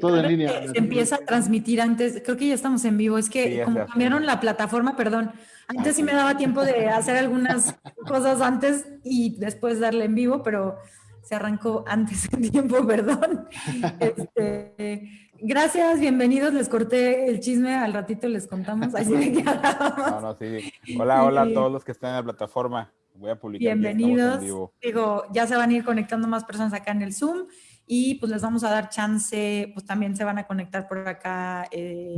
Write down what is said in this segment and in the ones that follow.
todo en línea. Se empieza a transmitir antes, creo que ya estamos en vivo, es que como cambiaron la plataforma, perdón, antes sí me daba tiempo de hacer algunas cosas antes y después darle en vivo, pero se arrancó antes de tiempo, perdón. Este, gracias, bienvenidos, les corté el chisme, al ratito les contamos. Así no, no, sí. Hola, hola a todos los que están en la plataforma. Voy a publicar. Bienvenidos. Digo, ya se van a ir conectando más personas acá en el Zoom y pues les vamos a dar chance, pues también se van a conectar por acá, eh,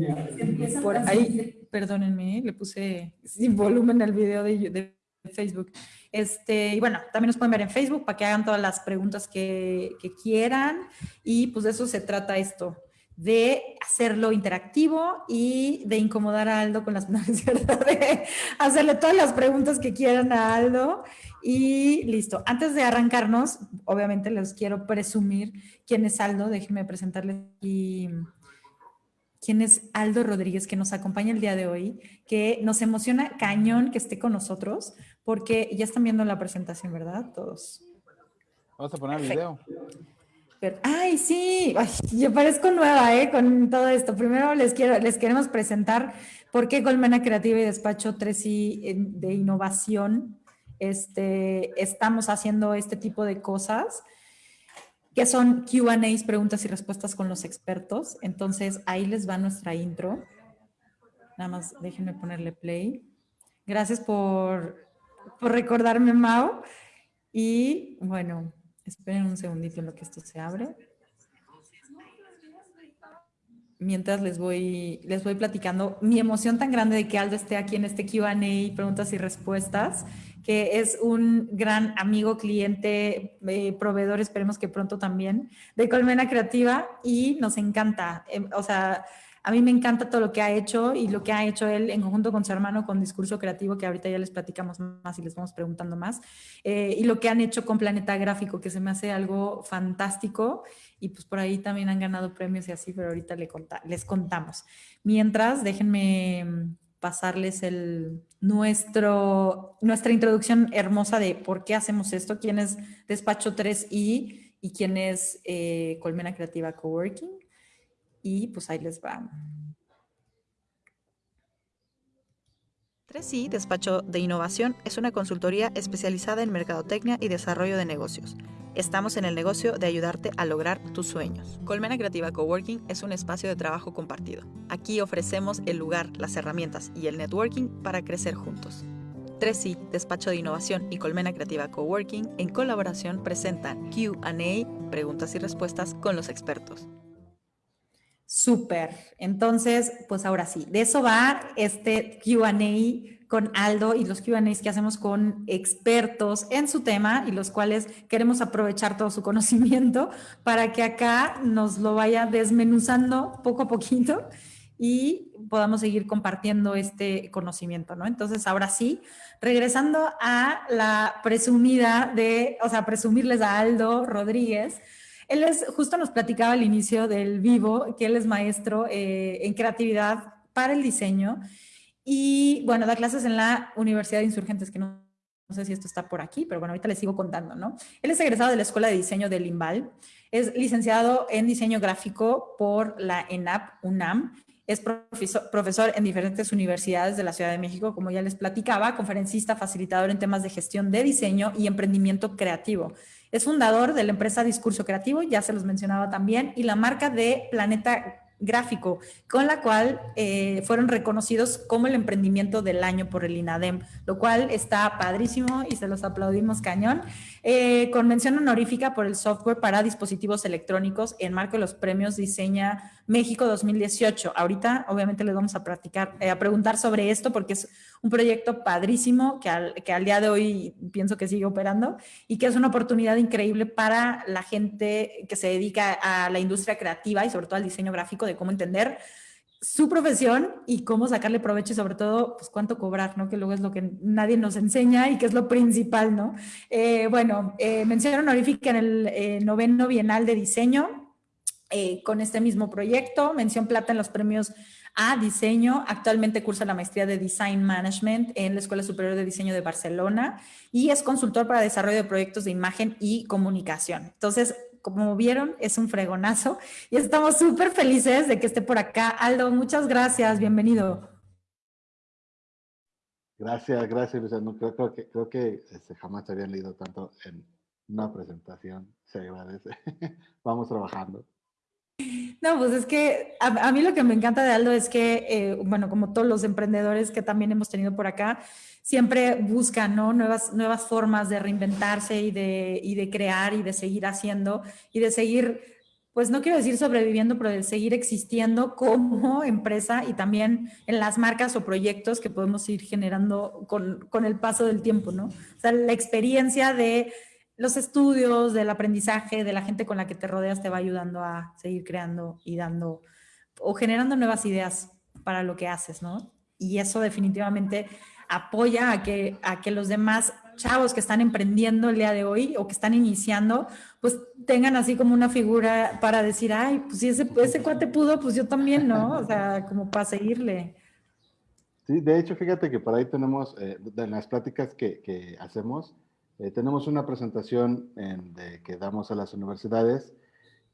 por ahí, perdónenme, le puse sin volumen el video de, Facebook. Este, y bueno, también nos pueden ver en Facebook para que hagan todas las preguntas que, que quieran. Y pues de eso se trata esto, de hacerlo interactivo y de incomodar a Aldo con las ¿verdad? de hacerle todas las preguntas que quieran a Aldo y listo. Antes de arrancarnos, obviamente les quiero presumir quién es Aldo, déjenme presentarles y quién es Aldo Rodríguez que nos acompaña el día de hoy, que nos emociona cañón que esté con nosotros porque ya están viendo la presentación, ¿verdad? Todos. Vamos a poner el video ay, sí, yo parezco nueva ¿eh? con todo esto. Primero les, quiero, les queremos presentar por qué Colmena Creativa y Despacho 3i de Innovación este, estamos haciendo este tipo de cosas, que son Q&As, preguntas y respuestas con los expertos. Entonces, ahí les va nuestra intro. Nada más déjenme ponerle play. Gracias por, por recordarme, Mao. Y bueno, Esperen un segundito en lo que esto se abre. Mientras les voy, les voy platicando mi emoción tan grande de que Aldo esté aquí en este Q&A, preguntas y respuestas, que es un gran amigo, cliente, eh, proveedor, esperemos que pronto también, de Colmena Creativa y nos encanta. Em, o sea, a mí me encanta todo lo que ha hecho y lo que ha hecho él en conjunto con su hermano con Discurso Creativo, que ahorita ya les platicamos más y les vamos preguntando más, eh, y lo que han hecho con Planeta Gráfico, que se me hace algo fantástico y pues por ahí también han ganado premios y así, pero ahorita les contamos. Mientras, déjenme pasarles el, nuestro, nuestra introducción hermosa de por qué hacemos esto, quién es Despacho 3i y quién es eh, Colmena Creativa Coworking y pues ahí les va. 3i, Despacho de Innovación, es una consultoría especializada en mercadotecnia y desarrollo de negocios. Estamos en el negocio de ayudarte a lograr tus sueños. Colmena Creativa Coworking es un espacio de trabajo compartido. Aquí ofrecemos el lugar, las herramientas y el networking para crecer juntos. 3i, Despacho de Innovación y Colmena Creativa Coworking, en colaboración presentan QA, preguntas y respuestas con los expertos. Súper. Entonces, pues ahora sí, de eso va este QA con Aldo y los QAs que hacemos con expertos en su tema y los cuales queremos aprovechar todo su conocimiento para que acá nos lo vaya desmenuzando poco a poquito y podamos seguir compartiendo este conocimiento, ¿no? Entonces, ahora sí, regresando a la presumida de, o sea, presumirles a Aldo Rodríguez, él es, justo nos platicaba al inicio del vivo, que él es maestro eh, en creatividad para el diseño y bueno, da clases en la Universidad de Insurgentes, que no, sé si esto está por aquí, pero bueno, ahorita les sigo contando, ¿no? Él es egresado de la Escuela de Diseño del Limbal, es licenciado en diseño gráfico por la ENAP UNAM, es profesor, profesor, en diferentes universidades de la Ciudad de México, como ya les platicaba, conferencista, facilitador en temas de gestión de diseño y emprendimiento creativo. Es fundador de la empresa Discurso Creativo, ya se los mencionaba también, y la marca de Planeta gráfico, con la cual eh, fueron reconocidos como el emprendimiento del año por el INADEM, lo cual está padrísimo y se los aplaudimos cañón. Eh, con mención honorífica por el software para dispositivos electrónicos en marco de los premios Diseña México 2018. Ahorita obviamente les vamos a practicar, eh, a preguntar sobre esto porque es un proyecto padrísimo que al, que al día de hoy pienso que sigue operando y que es una oportunidad increíble para la gente que se dedica a la industria creativa y sobre todo al diseño gráfico de cómo entender su profesión y cómo sacarle provecho y sobre todo, pues cuánto cobrar, ¿no? Que luego es lo que nadie nos enseña y que es lo principal, ¿no? Eh, bueno, eh, mención honorífica en el eh, noveno Bienal de Diseño eh, con este mismo proyecto, mención plata en los premios a diseño, actualmente cursa la maestría de Design Management en la Escuela Superior de Diseño de Barcelona y es consultor para desarrollo de proyectos de imagen y comunicación. Entonces, como vieron, es un fregonazo y estamos súper felices de que esté por acá. Aldo, muchas gracias, bienvenido. Gracias, gracias, Luciano. Creo, creo que, creo que este, jamás habían leído tanto en una presentación. Se agradece. Vamos trabajando. No, pues es que a, mí lo que me encanta de Aldo es que, eh, bueno, como todos los emprendedores que también hemos tenido por acá, siempre buscan ¿no? nuevas, nuevas formas de reinventarse y de, y de crear y de seguir haciendo y de seguir pues no quiero decir sobreviviendo, pero de seguir existiendo como empresa y también en las marcas o proyectos que podemos ir generando con, con, el paso del tiempo, ¿no? O sea, la experiencia de los estudios, del aprendizaje, de la gente con la que te rodeas te va ayudando a seguir creando y dando o generando nuevas ideas para lo que haces, ¿no? Y eso definitivamente apoya a que, a que los demás chavos que están emprendiendo el día de hoy o que están iniciando, pues tengan así como una figura para decir, ay, pues si ese, ese cuate pudo, pues yo también, ¿no? O sea, como para seguirle. Sí, de hecho, fíjate que por ahí tenemos, eh, las pláticas que, que hacemos, eh, tenemos una presentación que damos a las universidades.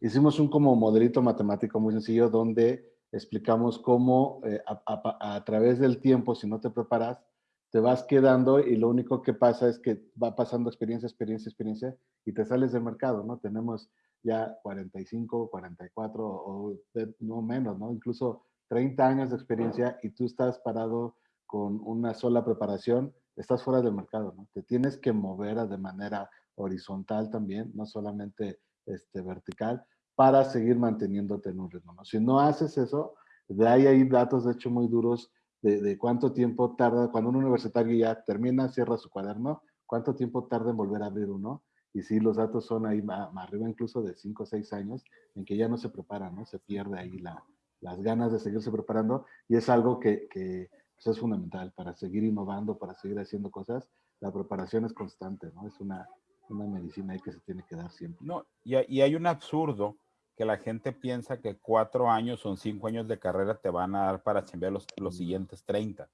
Hicimos un como modelito matemático muy sencillo donde explicamos cómo eh, a, a, través del tiempo, si no te preparas, te vas quedando y lo único que pasa es que va pasando experiencia, experiencia, experiencia y te sales del mercado, ¿no? Tenemos ya 45, 44 o no menos, ¿no? Incluso 30 años de experiencia y tú estás parado con una sola preparación, estás fuera del mercado, ¿no? Te tienes que mover de manera horizontal también, no solamente este, vertical, para seguir manteniéndote en un ritmo, ¿no? Si no haces eso, de ahí hay datos, de hecho, muy duros de, cuánto tiempo tarda, cuando un universitario ya termina, cierra su cuaderno, cuánto tiempo tarda en volver a abrir uno. Y sí, los datos son ahí más, arriba incluso de 5 o 6 años, en que ya no se prepara, ¿no? Se pierde ahí la, las ganas de seguirse preparando y es algo que, que pues, es fundamental para seguir innovando, para seguir haciendo cosas. La preparación es constante, ¿no? Es una, una medicina ahí que se tiene que dar siempre. No, y, y hay un absurdo que la gente piensa que cuatro años o cinco años de carrera te van a dar para chambear los, los siguientes 30.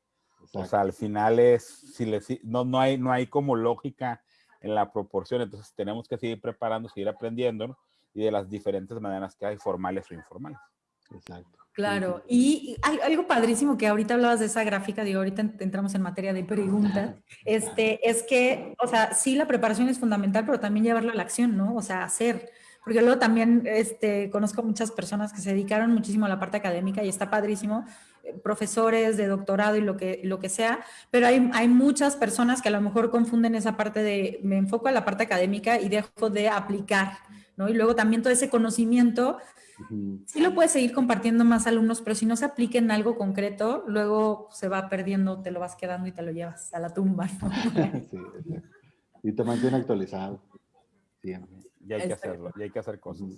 O sea, al final es, si le, no, no, hay, no hay como lógica en la proporción, entonces tenemos que seguir preparando, seguir aprendiendo, ¿no? y de las diferentes maneras que hay, formales o informales. Exacto. Claro, y hay algo padrísimo que ahorita hablabas de esa gráfica, digo, ahorita entramos en materia de preguntas, este, es que, o sea, sí la preparación es fundamental, pero también llevarlo a la acción, ¿no? O sea, hacer porque luego también este, conozco muchas personas que se dedicaron muchísimo a la parte académica y está padrísimo, eh, profesores de doctorado y lo que, lo que sea, pero hay, hay muchas personas que a lo mejor confunden esa parte de me enfoco a la parte académica y dejo de aplicar, ¿no? Y luego también todo ese conocimiento, sí lo puedes seguir compartiendo más alumnos, pero si no se aplica en algo concreto, luego se va perdiendo, te lo vas quedando y te lo llevas a la tumba. ¿no? sí, y te mantiene actualizado. Siempre. Y hay que hacerlo, y hay que hacer cosas.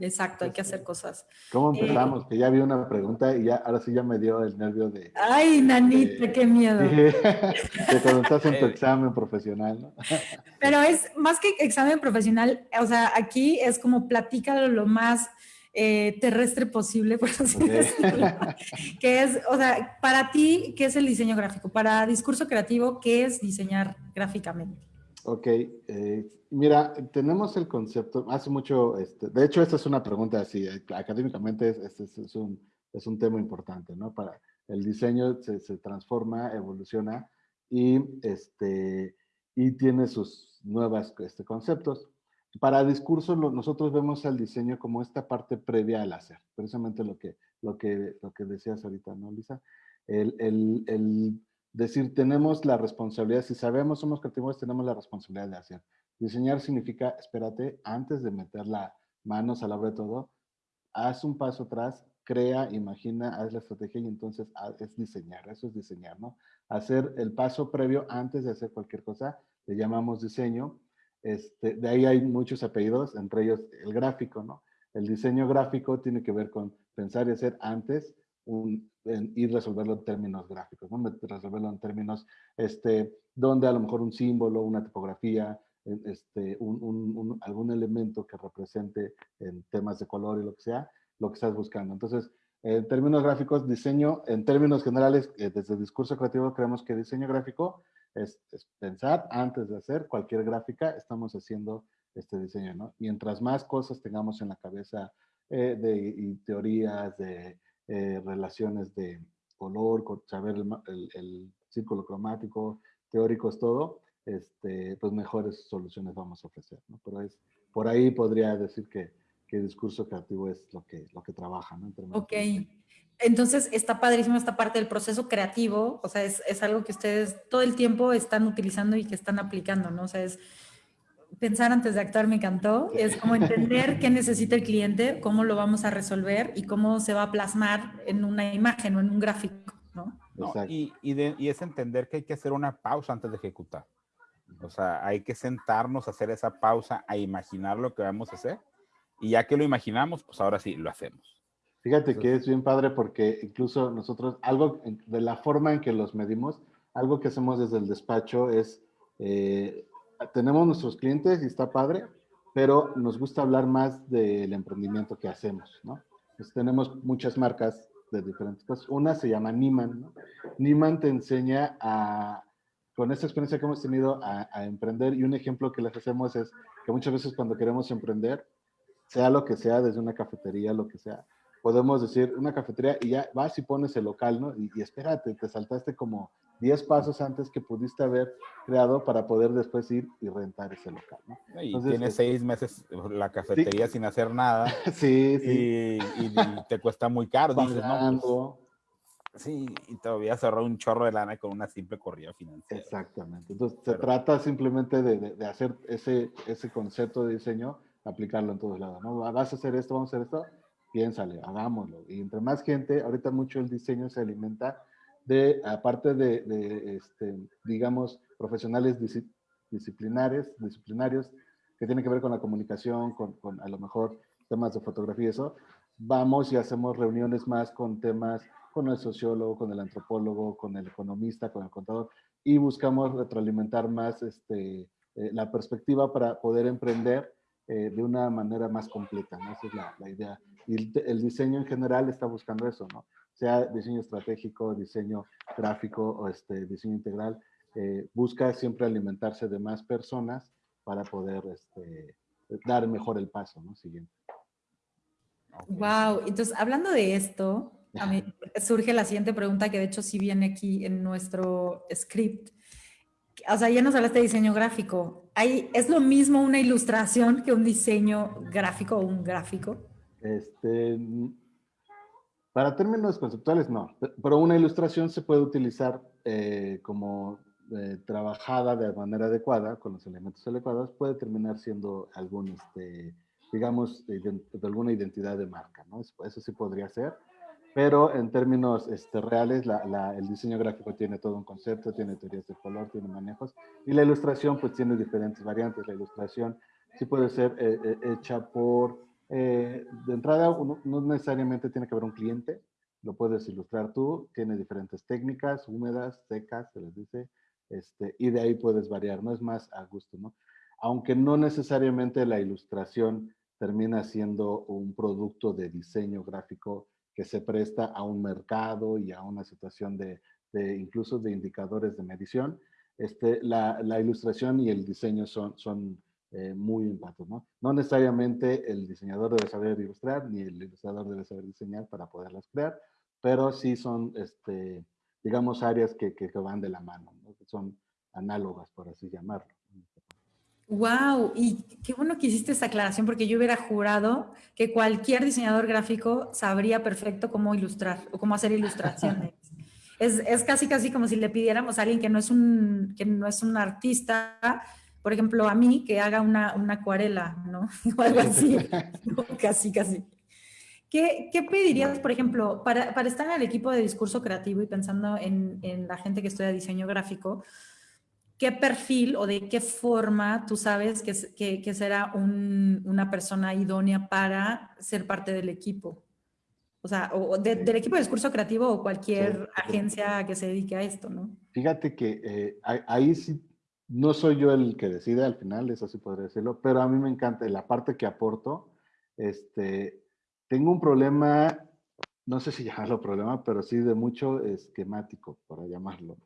Exacto, hay que hacer cosas. ¿Cómo eh, empezamos? que ya vi una pregunta y ya, ahora sí ya me dio el nervio de... ¡Ay, nanita, qué miedo! de cuando estás en tu examen profesional, ¿no? Pero es más que examen profesional, o sea, aquí es como platícalo lo más eh, terrestre posible, por así decirlo. que es, o sea, para ti, ¿qué es el diseño gráfico? Para discurso creativo, ¿qué es diseñar gráficamente? Ok, eh, mira, tenemos el concepto, hace mucho, este, de hecho esta es una pregunta así, eh, académicamente es, es, es, un, es un tema importante, ¿no? Para el diseño se, se transforma, evoluciona y, este, y tiene sus nuevos este, conceptos. Para discurso, nosotros vemos al diseño como esta parte previa al hacer, precisamente lo que, lo que, lo que decías ahorita, ¿no, Lisa? El, el, el decir, tenemos la responsabilidad, si sabemos, somos creativos, tenemos la responsabilidad de hacer. Diseñar significa, espérate, antes de meter la manos a la obra de todo, haz un paso atrás, crea, imagina, haz la estrategia y entonces es diseñar, eso es diseñar, ¿no? Hacer el paso previo antes de hacer cualquier cosa, le llamamos diseño. Este, de ahí hay muchos apellidos, entre ellos el gráfico, ¿no? El diseño gráfico tiene que ver con pensar y hacer antes un, y resolverlo en términos gráficos, ¿no? resolverlo en términos este, donde a lo mejor un símbolo, una tipografía, este, un, algún elemento que represente en temas de color y lo que sea, lo que estás buscando. Entonces, en términos gráficos, diseño, en términos generales, eh, desde el discurso creativo, creemos que diseño gráfico es, pensar antes de hacer cualquier gráfica, estamos haciendo este diseño, ¿no? Mientras más cosas tengamos en la cabeza eh, de y teorías, de eh, relaciones de color, saber el, el, círculo cromático, teóricos, todo, este, pues mejores soluciones vamos a ofrecer, ¿no? Pero es, por ahí podría decir que, que el discurso creativo es lo que, lo que trabaja, ¿no? ok. Entonces está padrísimo esta parte del proceso creativo, o sea, es, es, algo que ustedes todo el tiempo están utilizando y que están aplicando, ¿no? O sea, es pensar antes de actuar me encantó, es como entender qué necesita el cliente, cómo lo vamos a resolver y cómo se va a plasmar en una imagen o en un gráfico, ¿no? y, y, es entender que hay que hacer una pausa antes de ejecutar. O sea, hay que sentarnos a hacer esa pausa, a imaginar lo que vamos a hacer y ya que lo imaginamos, pues ahora sí, lo hacemos. Fíjate que es bien padre porque incluso nosotros, algo de la forma en que los medimos, algo que hacemos desde el despacho es eh, tenemos nuestros clientes y está padre, pero nos gusta hablar más del emprendimiento que hacemos, ¿no? Pues tenemos muchas marcas de diferentes cosas. Una se llama Niman, ¿no? Niman te enseña a, con esta experiencia que hemos tenido, a, a, emprender y un ejemplo que les hacemos es que muchas veces cuando queremos emprender, sea lo que sea, desde una cafetería, lo que sea, podemos decir una cafetería y ya vas y pones el local, ¿no? Y, y espérate, te saltaste como 10 pasos antes que pudiste haber creado para poder después ir y rentar ese local. ¿no? Y Entonces, tienes seis meses la cafetería sin hacer nada. sí, sí. Y, te cuesta muy caro. Dices, no, pues, sí, y todavía cerró un chorro de lana con una simple corrida financiera. Exactamente. Entonces, se trata simplemente de, de, hacer ese, ese concepto de diseño, aplicarlo en todos lados. ¿no? Vas a hacer esto, vamos a hacer esto, piénsale, hagámoslo. Y entre más gente, ahorita mucho el diseño se alimenta de, aparte de, este, digamos, profesionales disciplinares, disciplinarios que tienen que ver con la comunicación, con, con, a lo mejor temas de fotografía y eso, vamos y hacemos reuniones más con temas con el sociólogo, con el antropólogo, con el economista, con el contador, y buscamos retroalimentar más este, eh, la perspectiva para poder emprender eh, de una manera más completa, ¿no? Esa es la, la idea. Y el, el, diseño en general está buscando eso, ¿no? sea diseño estratégico, diseño gráfico o este, diseño integral, eh, busca siempre alimentarse de más personas para poder este, dar mejor el paso, ¿no? Siguiente. Wow, entonces hablando de esto, a mí surge la siguiente pregunta que de hecho sí viene aquí en nuestro script. O sea, ya nos hablaste de diseño gráfico. ¿Hay, ¿Es lo mismo una ilustración que un diseño gráfico o un gráfico? Este, para términos conceptuales, no, pero una ilustración se puede utilizar eh, como eh, trabajada de manera adecuada, con los elementos adecuados, puede terminar siendo algún, este, digamos, de, alguna identidad de marca, ¿no? Eso, eso, sí podría ser, pero en términos este, reales, la, la, el diseño gráfico tiene todo un concepto, tiene teorías de color, tiene manejos, y la ilustración pues tiene diferentes variantes. La ilustración sí puede ser eh, eh hecha por eh, de entrada, uno, no necesariamente tiene que haber un cliente, lo puedes ilustrar tú, tiene diferentes técnicas, húmedas, secas, se les dice, este, y de ahí puedes variar, no es más a gusto, ¿no? Aunque no necesariamente la ilustración termina siendo un producto de diseño gráfico que se presta a un mercado y a una situación de, incluso de indicadores de medición, este, la, ilustración y el diseño son, eh, muy impactos, ¿no? Necesariamente el diseñador debe saber ilustrar, ni el ilustrador debe saber diseñar para poderlas crear, pero sí son, este, digamos, áreas que, van de la mano, son análogas, por así llamarlo. Wow, y qué bueno que hiciste esa aclaración porque yo hubiera jurado que cualquier diseñador gráfico sabría perfecto cómo ilustrar o cómo hacer ilustraciones. es, es, casi casi como si le pidiéramos a alguien que no es un, que no es un artista por ejemplo, a mí que haga una, una acuarela, ¿no? O algo así, casi, casi. ¿Qué, ¿Qué, pedirías, por ejemplo, para, para, estar en el equipo de discurso creativo y pensando en, en la gente que estudia diseño gráfico? ¿Qué perfil o de qué forma tú sabes que, que, que será un, una persona idónea para ser parte del equipo? O sea, o de, del equipo de discurso creativo o cualquier sí, agencia que se dedique a esto, ¿no? Fíjate que eh, ahí sí no soy yo el que decide al final, eso sí podría decirlo, pero a mí me encanta la parte que aporto. Este, tengo un problema, no sé si llamarlo problema, pero sí de mucho esquemático, para llamarlo.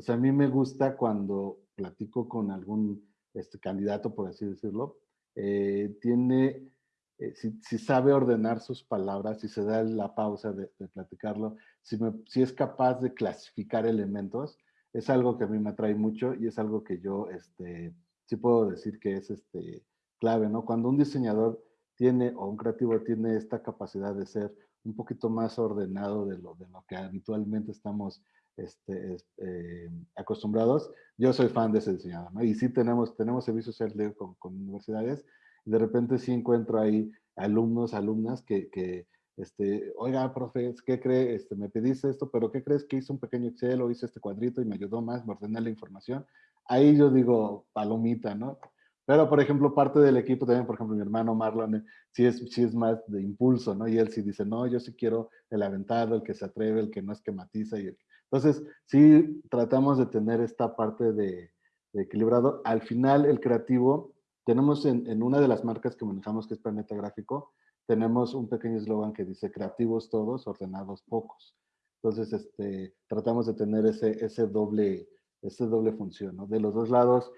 Sea, a mí me gusta cuando platico con algún este, candidato, por así decirlo, eh, tiene, eh, si, sabe ordenar sus palabras, si se da la pausa de, platicarlo, si, si, es capaz de clasificar elementos, es algo que a mí me atrae mucho y es algo que yo este, sí puedo decir que es este, clave, ¿no? Cuando un diseñador tiene o un creativo tiene esta capacidad de ser un poquito más ordenado de lo, de lo que habitualmente estamos este, eh, acostumbrados. Yo soy fan de ese diseñador. Y sí tenemos, tenemos servicios social con, con universidades y de repente sí encuentro ahí alumnos, alumnas que, que este, oiga, profe, ¿qué cree? Este, me pediste esto, pero ¿qué crees que hice un pequeño Excel o hice este cuadrito y me ayudó más, me ordené la información? Ahí yo digo, palomita, ¿no? Pero, por ejemplo, parte del equipo también, por ejemplo, mi hermano Marlon, sí es, sí es más de impulso, ¿no? Y él sí dice, no, yo sí quiero el aventado, el que se atreve, el que no es que matiza. Y Entonces, sí tratamos de tener esta parte de, equilibrado. Al final, el creativo, tenemos en, una de las marcas que manejamos, que es Planeta Gráfico, tenemos un pequeño eslogan que dice creativos todos, ordenados pocos. Entonces, este, tratamos de tener ese, ese, doble, ese doble función. De los dos lados,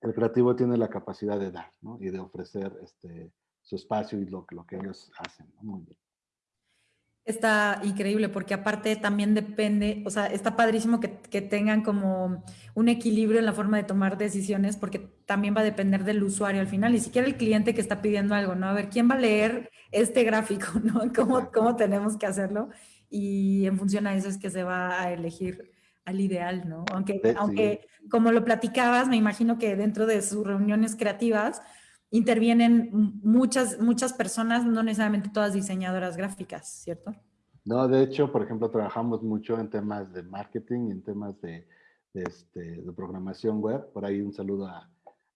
el creativo tiene la capacidad de dar, ¿no? Y de ofrecer este, su espacio y lo, que ellos hacen. Muy bien. Está increíble porque aparte también depende, o sea, está padrísimo que, que, tengan como un equilibrio en la forma de tomar decisiones porque también va a depender del usuario al final, ni siquiera el cliente que está pidiendo algo, ¿no? A ver, ¿quién va a leer este gráfico, ¿no? ¿Cómo, cómo tenemos que hacerlo? Y en función a eso es que se va a elegir al ideal, ¿no? Aunque, aunque como lo platicabas, me imagino que dentro de sus reuniones creativas intervienen muchas, muchas personas, no necesariamente todas diseñadoras gráficas, ¿cierto? No, de hecho, por ejemplo, trabajamos mucho en temas de marketing en temas de, este, de programación web. Por ahí un saludo a,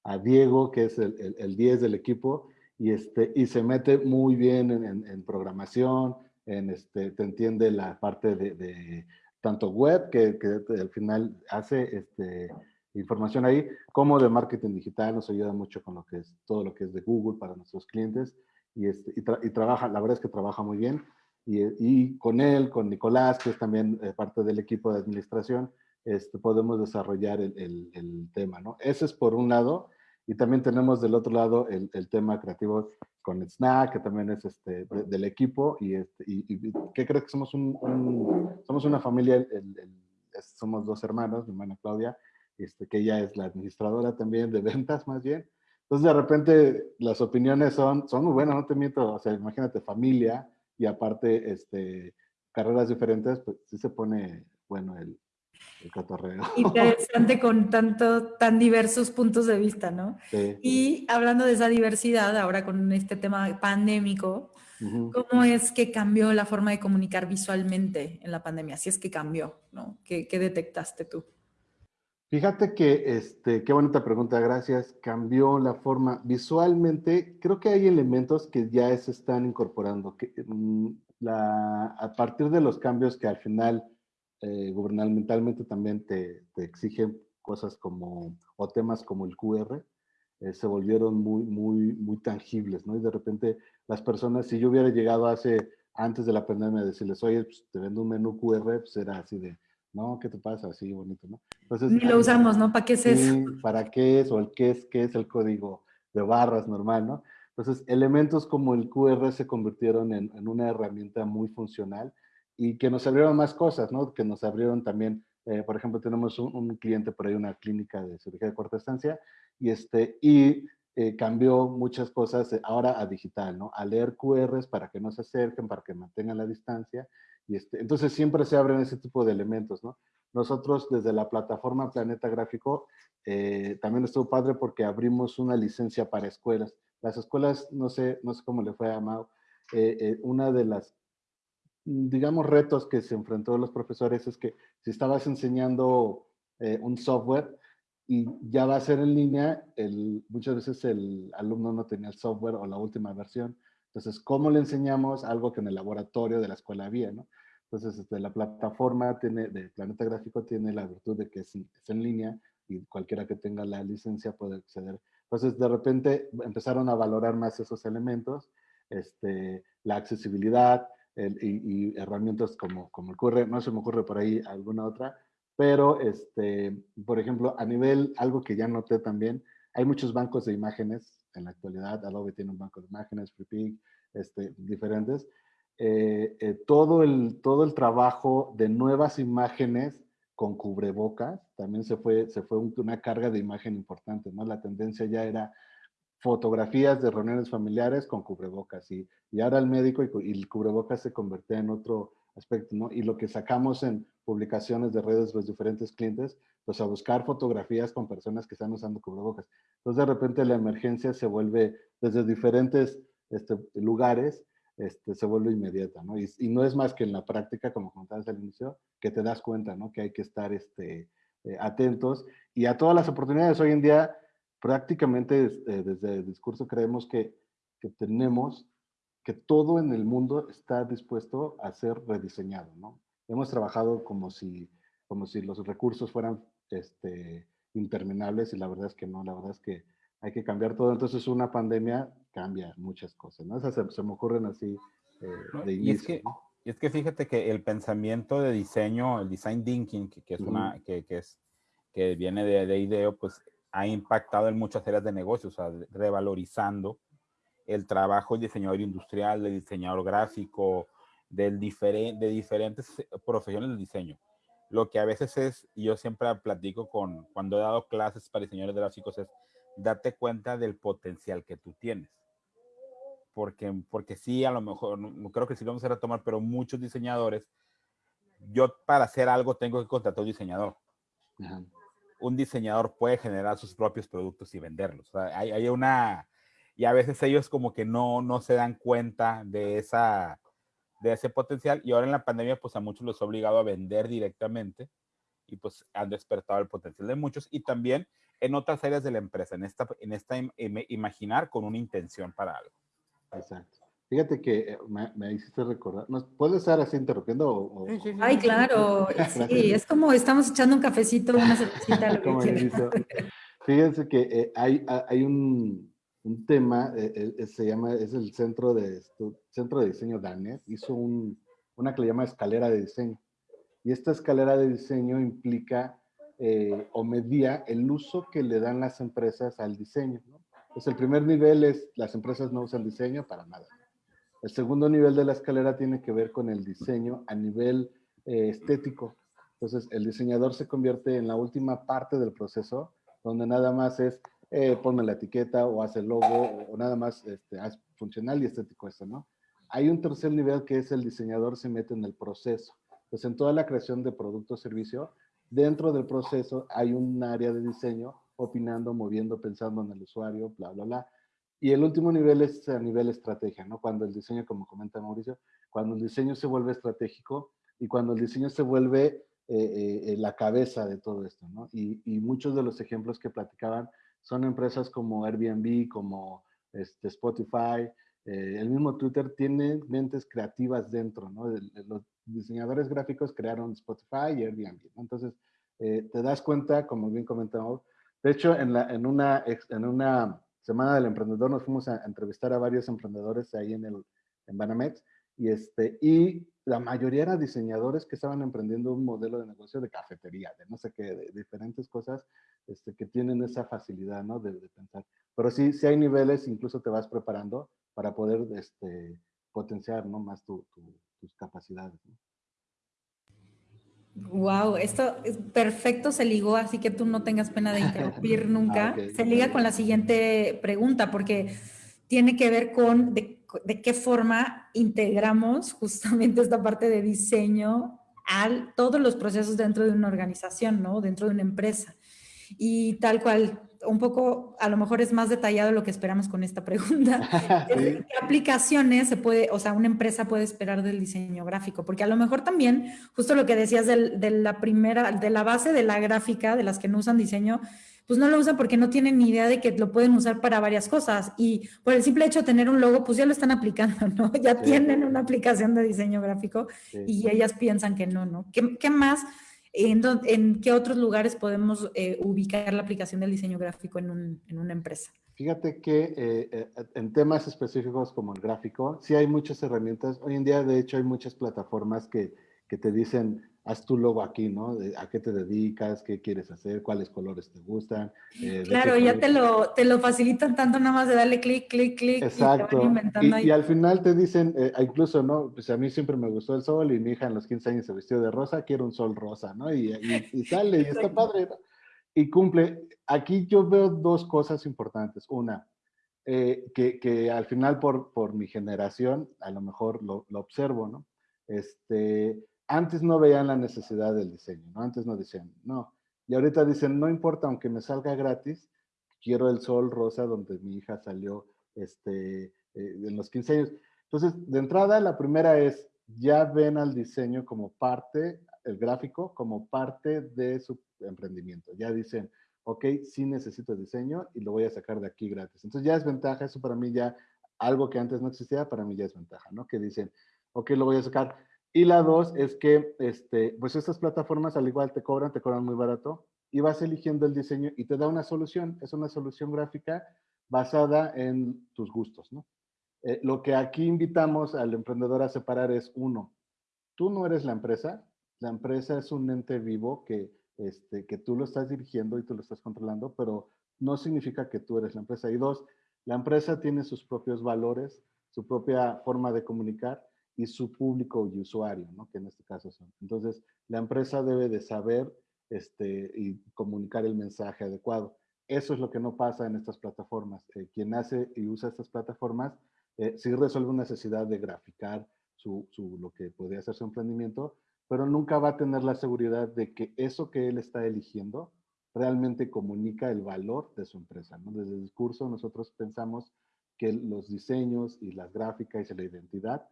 a Diego, que es el, el, 10 del equipo, y, este, y se mete muy bien en, en, programación, en este, te entiende la parte de tanto web, que, al final hace este, información ahí, como de marketing digital, nos ayuda mucho con lo que es todo lo que es de Google para nuestros clientes y, este, y, trabaja, la verdad es que trabaja muy bien. Y, y con él, con Nicolás, que es también eh, parte del equipo de administración, este, podemos desarrollar el, el, el, tema, ¿no? Ese es por un lado, y también tenemos del otro lado el, el tema creativo con Snack, que también es este, del equipo, y, este, y, ¿qué crees que somos un, somos una familia, somos dos hermanos, mi hermana Claudia, este, que ella es la administradora también de ventas más bien, entonces de repente las opiniones son, son muy buenas, no te miento, o sea, imagínate familia, y aparte, este, carreras diferentes, pues sí se pone, bueno, el, Interesante con tanto, tan diversos puntos de vista, ¿no? Y hablando de esa diversidad, ahora con este tema pandémico, ¿cómo es que cambió la forma de comunicar visualmente en la pandemia? Si es que cambió, ¿no? ¿Qué, qué detectaste tú? Fíjate que, este, qué bonita pregunta, gracias. Cambió la forma visualmente. Creo que hay elementos que ya se están incorporando. Que, mm, la, a partir de los cambios que al final eh, gubernamentalmente también te, te, exigen cosas como, o temas como el QR, eh, se volvieron muy, muy, muy tangibles, ¿no? Y de repente las personas, si yo hubiera llegado hace, antes de la pandemia, a decirles, oye, pues, te vendo un menú QR, pues era así de, no, ¿qué te pasa? Así bonito, ¿no? Entonces, Ni lo usamos, ¿no? ¿Para qué es eso? ¿Para qué es? O el qué es, qué es el código de barras normal, ¿no? Entonces, elementos como el QR se convirtieron en, en una herramienta muy funcional y que nos abrieron más cosas, ¿no? Que nos abrieron también, eh, por ejemplo, tenemos un, cliente por ahí, una clínica de cirugía de corta estancia, y, este, y eh, cambió muchas cosas ahora a digital, ¿no? A leer QRs para que no se acerquen, para que mantengan la distancia, y este, entonces siempre se abren ese tipo de elementos, ¿no? Nosotros desde la plataforma Planeta Gráfico eh, también estuvo padre porque abrimos una licencia para escuelas. Las escuelas, no sé, no sé cómo le fue a Mau, una de las digamos, retos que se enfrentó los profesores es que si estabas enseñando eh, un software y ya va a ser en línea, muchas veces el alumno no tenía el software o la última versión. Entonces, ¿cómo le enseñamos algo que en el laboratorio de la escuela había? ¿no? Entonces, este, la plataforma tiene, de Planeta Gráfico tiene la virtud de que es, es en línea y cualquiera que tenga la licencia puede acceder. Entonces, de repente empezaron a valorar más esos elementos, este, la accesibilidad, y, herramientas como, como el QR, no se me ocurre por ahí alguna otra, pero, este, por ejemplo, a nivel, algo que ya noté también, hay muchos bancos de imágenes en la actualidad. Adobe tiene un banco de imágenes, FreePic, este, diferentes. Eh, eh, todo, el, todo el trabajo de nuevas imágenes con cubrebocas, también se fue, se fue una carga de imagen importante, ¿no? La tendencia ya era fotografías de reuniones familiares con cubrebocas y, y ahora el médico y, y, el cubrebocas se convirtió en otro aspecto, ¿no? Y lo que sacamos en publicaciones de redes de los diferentes clientes, pues a buscar fotografías con personas que están usando cubrebocas. Entonces de repente la emergencia se vuelve desde diferentes este, lugares, este, se vuelve inmediata, ¿no? Y, y, no es más que en la práctica, como comentabas al inicio, que te das cuenta, ¿no? Que hay que estar este, eh, atentos y a todas las oportunidades. Hoy en día, prácticamente eh, desde el discurso creemos que, que tenemos que todo en el mundo está dispuesto a ser rediseñado, ¿no? Hemos trabajado como si, como si los recursos fueran este, interminables y la verdad es que no, la verdad es que hay que cambiar todo. Entonces una pandemia cambia muchas cosas, ¿no? Esas se, se me ocurren así eh, de inicio. Y es, que, ¿no? y es que fíjate que el pensamiento de diseño, el design thinking, que, que es una, que, que, es, que viene de, de IDEO, pues ha impactado en muchas áreas de negocios, o sea, revalorizando el trabajo del diseñador industrial, del diseñador gráfico, del diferente, de diferentes profesiones del diseño. Lo que a veces es, y yo siempre platico con, cuando he dado clases para diseñadores gráficos, es date cuenta del potencial que tú tienes. Porque, porque sí, a lo mejor, no, creo que sí lo vamos a retomar, pero muchos diseñadores, yo para hacer algo tengo que contratar un diseñador. Ajá. Un diseñador puede generar sus propios productos y venderlos. O sea, hay, hay una, y a veces ellos como que no, no se dan cuenta de, esa, de ese potencial y ahora en la pandemia pues a muchos los ha obligado a vender directamente y pues han despertado el potencial de muchos y también en otras áreas de la empresa, en esta, en esta im, imaginar con una intención para algo. Exacto. Fíjate que eh, me, me hiciste recordar, ¿nos puedes estar así interrumpiendo? O, o, Ay, claro, sí, es como estamos echando un cafecito, una cervecita, lo que Fíjense que eh, hay, hay un, un tema, eh, eh, se llama, es el Centro de, Centro de Diseño DANET, hizo un, una que le llama escalera de diseño. Y esta escalera de diseño implica eh, o medía el uso que le dan las empresas al diseño. ¿no? Pues el primer nivel es, las empresas no usan diseño para nada. El segundo nivel de la escalera tiene que ver con el diseño a nivel eh, estético. Entonces, el diseñador se convierte en la última parte del proceso, donde nada más es eh, ponme la etiqueta o haz el logo o, nada más este, haz funcional y estético esto, ¿no? Hay un tercer nivel que es el diseñador se mete en el proceso. Pues en toda la creación de producto o servicio, dentro del proceso hay un área de diseño opinando, moviendo, pensando en el usuario, bla, bla, bla. Y el último nivel es a nivel estrategia, ¿no? Cuando el diseño, como comenta Mauricio, cuando el diseño se vuelve estratégico y cuando el diseño se vuelve eh, eh, la cabeza de todo esto, ¿no? Y, y, muchos de los ejemplos que platicaban son empresas como Airbnb, como este, Spotify, eh, el mismo Twitter tiene mentes creativas dentro, ¿no? Los diseñadores gráficos crearon Spotify y Airbnb. Entonces, eh, te das cuenta, como bien comentamos, de hecho, en, la, en, una, en una semana del emprendedor nos fuimos a, entrevistar a varios emprendedores ahí en, el, en Banamex, y, este, y la mayoría eran diseñadores que estaban emprendiendo un modelo de negocio de cafetería, de no sé qué, de diferentes cosas este, que tienen esa facilidad ¿no? de, de, pensar. Pero sí, sí hay niveles, incluso te vas preparando para poder este, potenciar ¿no? más tu, tu, tus capacidades. ¿no? Wow, esto es perfecto se ligó, así que tú no tengas pena de interrumpir nunca. ah, okay. Se liga con la siguiente pregunta, porque tiene que ver con de, de, qué forma integramos justamente esta parte de diseño a todos los procesos dentro de una organización, ¿no? Dentro de una empresa. Y tal cual, un poco, a lo mejor es más detallado lo que esperamos con esta pregunta. sí. ¿Qué aplicaciones se puede, o sea, una empresa puede esperar del diseño gráfico? Porque a lo mejor también, justo lo que decías de, de la primera, de la base de la gráfica, de las que no usan diseño, pues no lo usan porque no tienen ni idea de que lo pueden usar para varias cosas. Y por el simple hecho de tener un logo, pues ya lo están aplicando, ¿no? Ya sí. tienen una aplicación de diseño gráfico sí. y ellas piensan que no, ¿no? ¿Qué, qué más? ¿En, ¿En, qué otros lugares podemos eh, ubicar la aplicación del diseño gráfico en, un, una empresa? Fíjate que eh, en temas específicos como el gráfico, sí hay muchas herramientas. Hoy en día, de hecho, hay muchas plataformas que te dicen, haz tu logo aquí, ¿no? ¿A qué te dedicas? ¿Qué quieres hacer? ¿Cuáles colores te gustan? Eh, claro, ya te lo, te lo facilitan tanto nada más de darle clic, clic, clic. Exacto. Y, al final te dicen, eh, incluso, ¿no? Pues a mí siempre me gustó el sol y mi hija en los 15 años se vistió de rosa, quiero un sol rosa, ¿no? Y, y sale y está padre, ¿no? Y cumple. Aquí yo veo dos cosas importantes. Una, eh, que, que, al final por, por mi generación, a lo mejor lo, lo observo, ¿no? Este, antes no veían la necesidad del diseño, ¿no? Antes no decían, no. Y ahorita dicen, no importa, aunque me salga gratis, quiero el sol rosa donde mi hija salió este, eh, en los 15 años. Entonces, de entrada, la primera es, ya ven al diseño como parte, el gráfico, como parte de su emprendimiento. Ya dicen, ok, sí necesito diseño y lo voy a sacar de aquí gratis. Entonces ya es ventaja, eso para mí ya, algo que antes no existía, para mí ya es ventaja, ¿no? Que dicen, ok, lo voy a sacar y la dos es que, este, pues estas plataformas al igual te cobran, te cobran muy barato y vas eligiendo el diseño y te da una solución. Es una solución gráfica basada en tus gustos, ¿no? Eh, lo que aquí invitamos al emprendedor a separar es uno, tú no eres la empresa, la empresa es un ente vivo que, este, que tú lo estás dirigiendo y tú lo estás controlando, pero no significa que tú eres la empresa. Y dos, la empresa tiene sus propios valores, su propia forma de comunicar y su público y usuario, ¿no? que en este caso son. Entonces, la empresa debe de saber este, y comunicar el mensaje adecuado. Eso es lo que no pasa en estas plataformas. Eh, quien hace y usa estas plataformas eh, sí resuelve una necesidad de graficar su, su, lo que podría ser su emprendimiento, pero nunca va a tener la seguridad de que eso que él está eligiendo realmente comunica el valor de su empresa. ¿no? Desde el discurso nosotros pensamos que los diseños y las gráficas y la identidad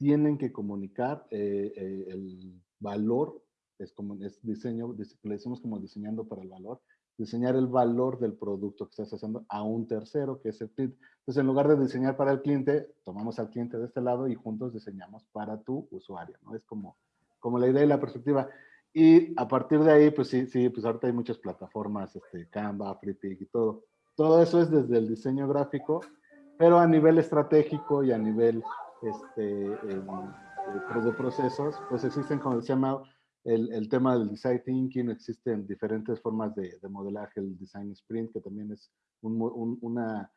tienen que comunicar eh, eh, el valor, es como es diseño, le decimos como diseñando para el valor, diseñar el valor del producto que estás haciendo a un tercero, que es el cliente. Entonces, en lugar de diseñar para el cliente, tomamos al cliente de este lado y juntos diseñamos para tu usuario, ¿no? Es como, como la idea y la perspectiva. Y a partir de ahí, pues sí, sí, pues ahorita hay muchas plataformas, este, Canva, FreePig y todo. Todo eso es desde el diseño gráfico, pero a nivel estratégico y a nivel este, de procesos, pues existen, como se llama, el, el, tema del design thinking, existen diferentes formas de, de modelaje, el design sprint, que también es un, un, una,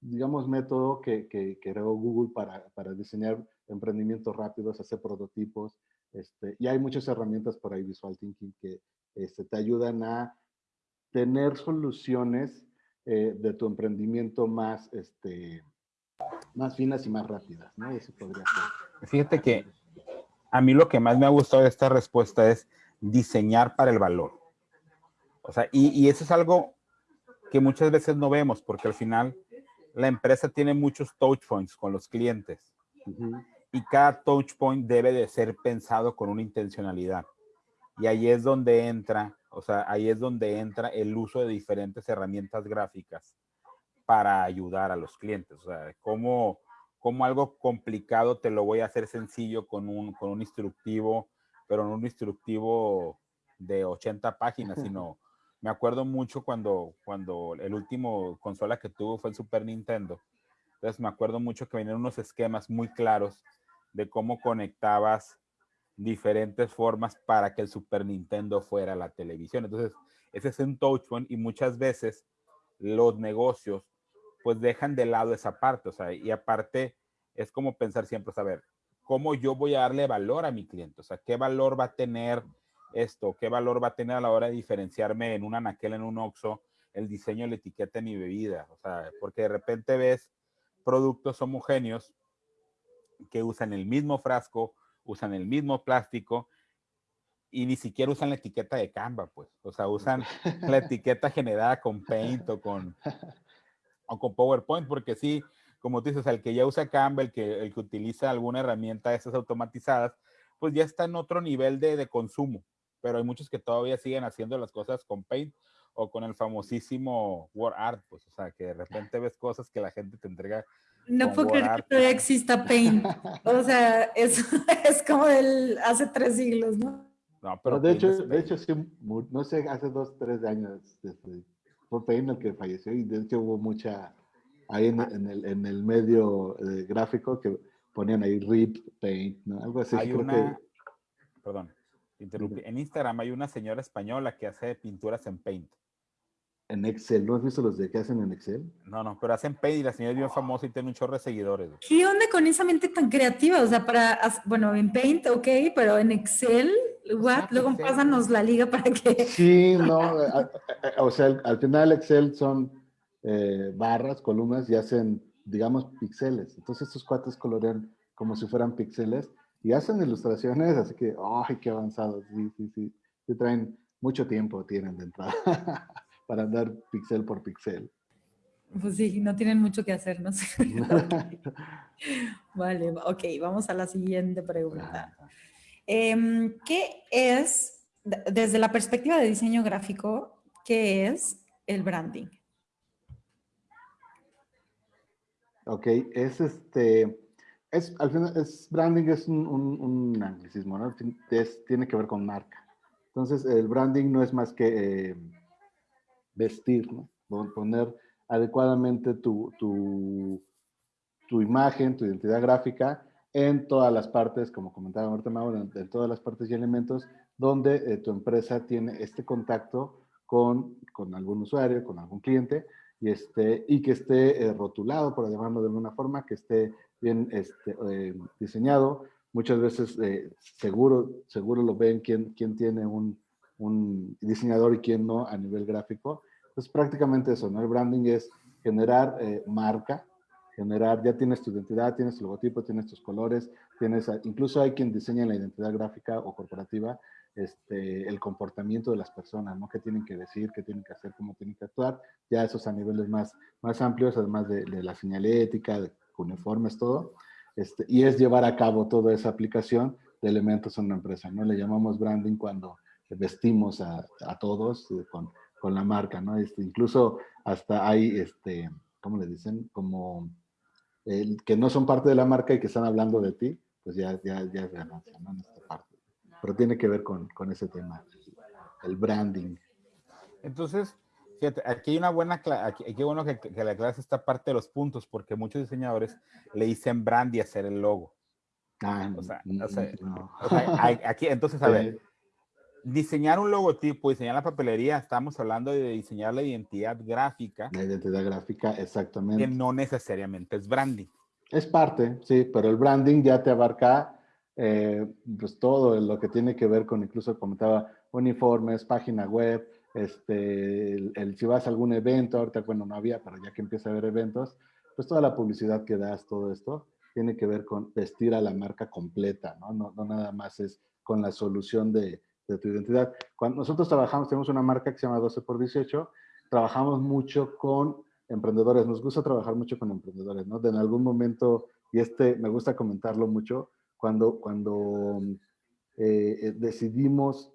digamos, método que, que, creó Google para, para, diseñar emprendimientos rápidos, hacer prototipos, este, y hay muchas herramientas por ahí, visual thinking, que este, te ayudan a tener soluciones eh, de tu emprendimiento más, este, más finas y más rápidas, ¿no? Eso podría ser. Fíjate que a mí lo que más me ha gustado de esta respuesta es diseñar para el valor. O sea, y, y eso es algo que muchas veces no vemos, porque al final la empresa tiene muchos touch points con los clientes. Y cada touch point debe de ser pensado con una intencionalidad. Y ahí es donde entra, o sea, ahí es donde entra el uso de diferentes herramientas gráficas para ayudar a los clientes. O sea, cómo, cómo algo complicado te lo voy a hacer sencillo con un, con un instructivo, pero no un instructivo de 80 páginas, sino me acuerdo mucho cuando, cuando el último consola que tuvo fue el Super Nintendo. Entonces me acuerdo mucho que venían unos esquemas muy claros de cómo conectabas diferentes formas para que el Super Nintendo fuera la televisión. Entonces, ese es un touch point y muchas veces los negocios pues dejan de lado esa parte, o sea, y aparte es como pensar siempre, saber cómo yo voy a darle valor a mi cliente, o sea, qué valor va a tener esto, qué valor va a tener a la hora de diferenciarme en un anaquel, en un oxo, el diseño la etiqueta de mi bebida, o sea, porque de repente ves productos homogéneos que usan el mismo frasco, usan el mismo plástico y ni siquiera usan la etiqueta de Canva, pues. O sea, usan la etiqueta generada con Paint o con, o con PowerPoint, porque sí, como tú dices, el que ya usa Canva, el que, el que utiliza alguna herramienta de esas automatizadas, pues ya está en otro nivel de, de, consumo. Pero hay muchos que todavía siguen haciendo las cosas con Paint o con el famosísimo Word Art, pues, o sea, que de repente ves cosas que la gente te entrega. No puedo creer que todavía exista Paint. o sea, es, es como el hace tres siglos, ¿no? No, pero de hecho, de hecho, sí, no sé, hace dos, tres años, desde fue Paint el que falleció y de hecho hubo mucha, ahí en, el, en el, medio eh, gráfico que ponían ahí RIP Paint, ¿no? Algo así. Hay una, perdón, En Instagram hay una señora española que hace pinturas en Paint. En Excel, ¿no has visto los de que hacen en Excel? No, no, pero hacen Paint y la señora es bien famosa y tiene un chorro de seguidores. ¿Qué onda con esa mente tan creativa? O sea, para, bueno, en Paint, ok, pero en Excel, what? Luego pásanos la liga para que... Sí, no, o sea, al, final Excel son eh, barras, columnas y hacen, digamos, píxeles. Entonces estos cuates colorean como si fueran píxeles y hacen ilustraciones, así que, ¡ay, qué avanzados! Sí, sí, sí. Se traen mucho tiempo, tienen de entrada, para andar píxel por píxel. Pues sí, no tienen mucho que hacer, ¿no? vale, ok, vamos a la siguiente pregunta. Em, ¿Qué es, desde la perspectiva de diseño gráfico, qué es el branding? Ok, es este, es, al final, branding es un, un, anglicismo, ¿no? tiene que ver con marca. Entonces, el branding no es más que eh, vestir, ¿no? Poner adecuadamente tu, tu, tu, imagen, tu identidad gráfica en todas las partes, como comentaba Marta Mauro, en, todas las partes y elementos donde eh, tu empresa tiene este contacto con, con algún usuario, con algún cliente, y, este, y que esté eh, rotulado, por llamarlo de alguna forma, que esté bien este, eh, diseñado. Muchas veces seguro, seguro lo ven quién, quién tiene un, un, diseñador y quién no a nivel gráfico. Entonces prácticamente eso, ¿no? El branding es generar marca, generar, ya tienes tu identidad, tienes tu logotipo, tienes tus colores, tienes, incluso hay quien diseña la identidad gráfica o corporativa, este, el comportamiento de las personas, ¿no? ¿Qué tienen que decir, qué tienen que hacer, cómo tienen que actuar? Ya esos a niveles más, más amplios, además de, de la señalética, de uniformes, todo, este, y es llevar a cabo toda esa aplicación de elementos en una empresa, ¿no? Le llamamos branding cuando vestimos a, a todos eh, con, con, la marca, ¿no? Este, incluso hasta hay, este, ¿cómo le dicen? Como el, que no son parte de la marca y que están hablando de ti, pues ya, ya, ya es ganancia, ¿no? En esta parte. Pero tiene que ver con, con ese tema, el branding. Entonces, Fíjate, aquí hay una buena, aquí, qué bueno que, que, la clase esta parte de los puntos, porque muchos diseñadores le dicen brand y hacer el logo. Ah, o sea, o sea, aquí, entonces, a ver, diseñar un logotipo, diseñar la papelería, estamos hablando de diseñar la identidad gráfica. La identidad gráfica, exactamente. Que no necesariamente es branding. Es parte, sí, pero el branding ya te abarca eh, pues todo lo que tiene que ver con, incluso comentaba, uniformes, página web, este, el, si vas a algún evento, ahorita bueno no había, pero ya que empieza a haber eventos, pues toda la publicidad que das, todo esto, tiene que ver con vestir a la marca completa, ¿no? No, no nada más es con la solución de, de, tu identidad. Cuando nosotros trabajamos, tenemos una marca que se llama 12 por 18, trabajamos mucho con emprendedores, nos gusta trabajar mucho con emprendedores, ¿no? De en algún momento, y este me gusta comentarlo mucho, cuando, cuando eh, eh decidimos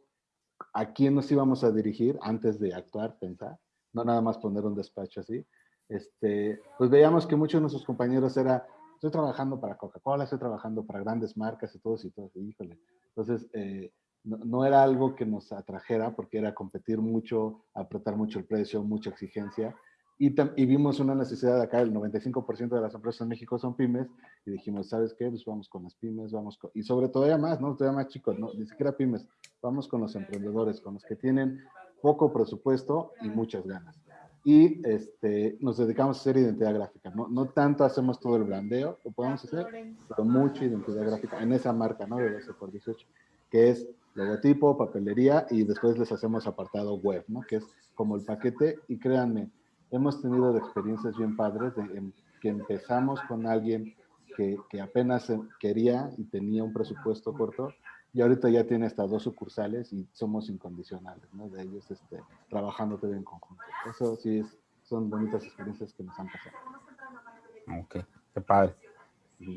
a quién nos íbamos a dirigir antes de actuar, pensar, no nada más poner un despacho así, este, pues veíamos que muchos de nuestros compañeros era, estoy trabajando para Coca-Cola, estoy trabajando para grandes marcas y todos y todos, híjole. Entonces, eh, no, era algo que nos atrajera porque era competir mucho, apretar mucho el precio, mucha exigencia. Y, vimos una necesidad de acá, el 95% de las empresas en México son pymes, y dijimos, ¿sabes qué? Pues vamos con las pymes, vamos con, y sobre todo ya más, ¿no? Todavía más chicos, no, ni siquiera pymes, vamos con los emprendedores, con los que tienen poco presupuesto y muchas ganas. Y este, nos dedicamos a hacer identidad gráfica, ¿no? No tanto hacemos todo el brandeo, lo podemos hacer, pero mucha identidad gráfica en esa marca, ¿no? De 12 por 18, que es logotipo, papelería, y después les hacemos apartado web, ¿no? Que es como el paquete, y créanme, hemos tenido experiencias bien padres de que empezamos con alguien que, apenas quería y tenía un presupuesto corto y ahorita ya tiene hasta dos sucursales y somos incondicionales, ¿no? De ellos este, trabajando todo en conjunto. Eso sí son bonitas experiencias que nos han pasado. Ok, qué padre.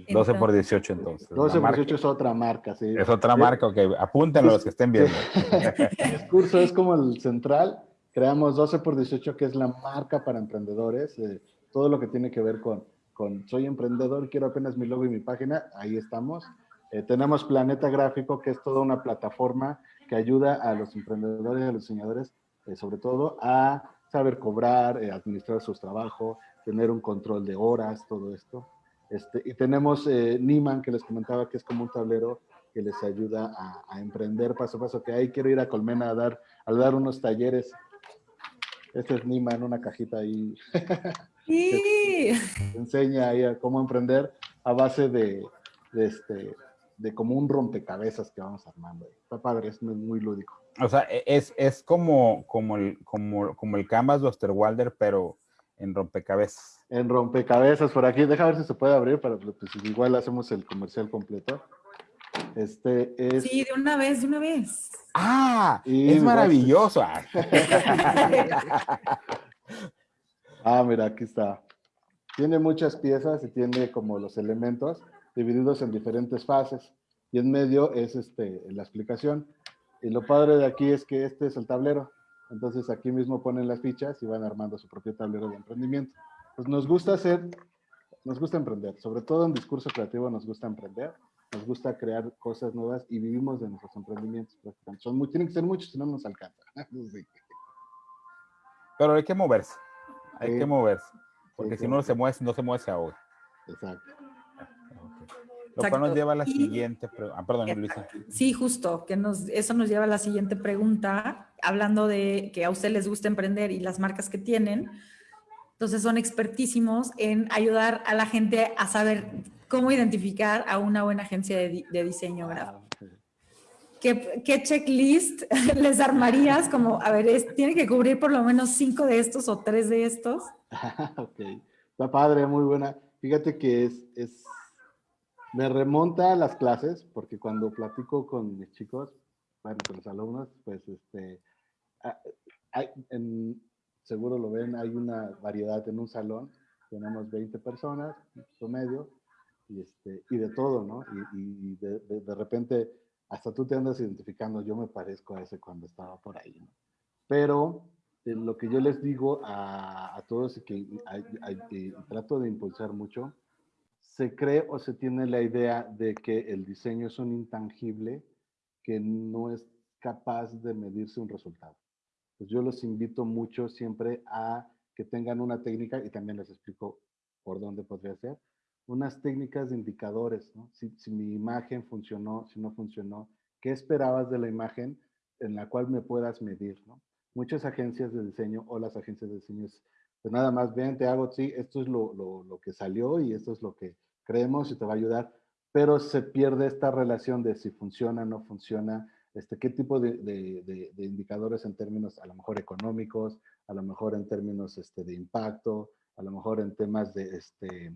12 por 18 entonces. 12 por 18 es otra marca, sí. Es otra marca, ok. Apúntenlo los que estén viendo. El curso es como el central Creamos 12 por 18, que es la marca para emprendedores. Eh, todo lo que tiene que ver con, con soy emprendedor, quiero apenas mi logo y mi página, ahí estamos. Eh, tenemos Planeta Gráfico, que es toda una plataforma que ayuda a los emprendedores y a los diseñadores, eh, sobre todo, a saber cobrar, administrar sus trabajos, tener un control de horas, todo esto. Este, y tenemos Niman, que les comentaba que es como un tablero que les ayuda a, emprender paso a paso, que ahí quiero ir a Colmena a dar, a dar unos talleres. Este es Nima en una cajita ahí. Sí. enseña ahí a cómo emprender a base de, este, de como un rompecabezas que vamos armando. Está padre, es muy, lúdico. O sea, e, es, es como, como, el, como, como el Canvas de Osterwalder, pero en rompecabezas. En rompecabezas por aquí. Deja ver si se puede abrir para pues, igual hacemos el comercial completo. Este es... Sí, de una vez, de una vez. Ah, es maravilloso. ah, mira, aquí está. Tiene muchas piezas y tiene como los elementos divididos en diferentes fases. Y en medio es este, la explicación. Y lo padre de aquí es que este es el tablero. Entonces aquí mismo ponen las fichas y van armando su propio tablero de emprendimiento. Pues nos gusta hacer, nos gusta emprender, sobre todo en discurso creativo nos gusta emprender, nos gusta crear cosas nuevas y vivimos de nuestros emprendimientos. Son muy, tienen que ser muchos, si no nos alcanza. Pero hay que moverse, hay que moverse, porque si no se mueve, no se mueve, se ahoga. Exacto. Lo cual nos lleva a la siguiente pregunta. Ah, perdón, Luisa. Sí, justo, que nos, eso nos lleva a la siguiente pregunta, hablando de que a usted les gusta emprender y las marcas que tienen. Entonces son expertísimos en ayudar a la gente a saber cómo identificar a una buena agencia de, diseño gráfico. ¿Qué, ¿Qué, checklist les armarías? Como, a ver, tiene que cubrir por lo menos cinco de estos o tres de estos. ok, está padre, muy buena. Fíjate que es, es me remonta a las clases, porque cuando platico con mis chicos, bueno, con los alumnos, pues este, hay, seguro lo ven, hay una variedad en un salón, tenemos 20 personas, promedio, y, este, y de todo, ¿no? Y, de, de, repente hasta tú te andas identificando, yo me parezco a ese cuando estaba por ahí, ¿no? Pero eh, lo que yo les digo a, a todos y que trato de impulsar mucho se cree o se tiene la idea de que el diseño es un intangible que no es capaz de medirse un resultado. Pues yo los invito mucho siempre a que tengan una técnica, y también les explico por dónde podría ser, unas técnicas de indicadores, ¿no? si, mi imagen funcionó, si no funcionó, qué esperabas de la imagen en la cual me puedas medir, ¿no? Muchas agencias de diseño o las agencias de diseño, pues nada más, ven, te hago, sí, esto es lo, lo, lo que salió y esto es lo que creemos y te va a ayudar, pero se pierde esta relación de si funciona, no funciona, este, qué tipo de, indicadores en términos a lo mejor económicos, a lo mejor en términos este, de impacto, a lo mejor en temas de, este,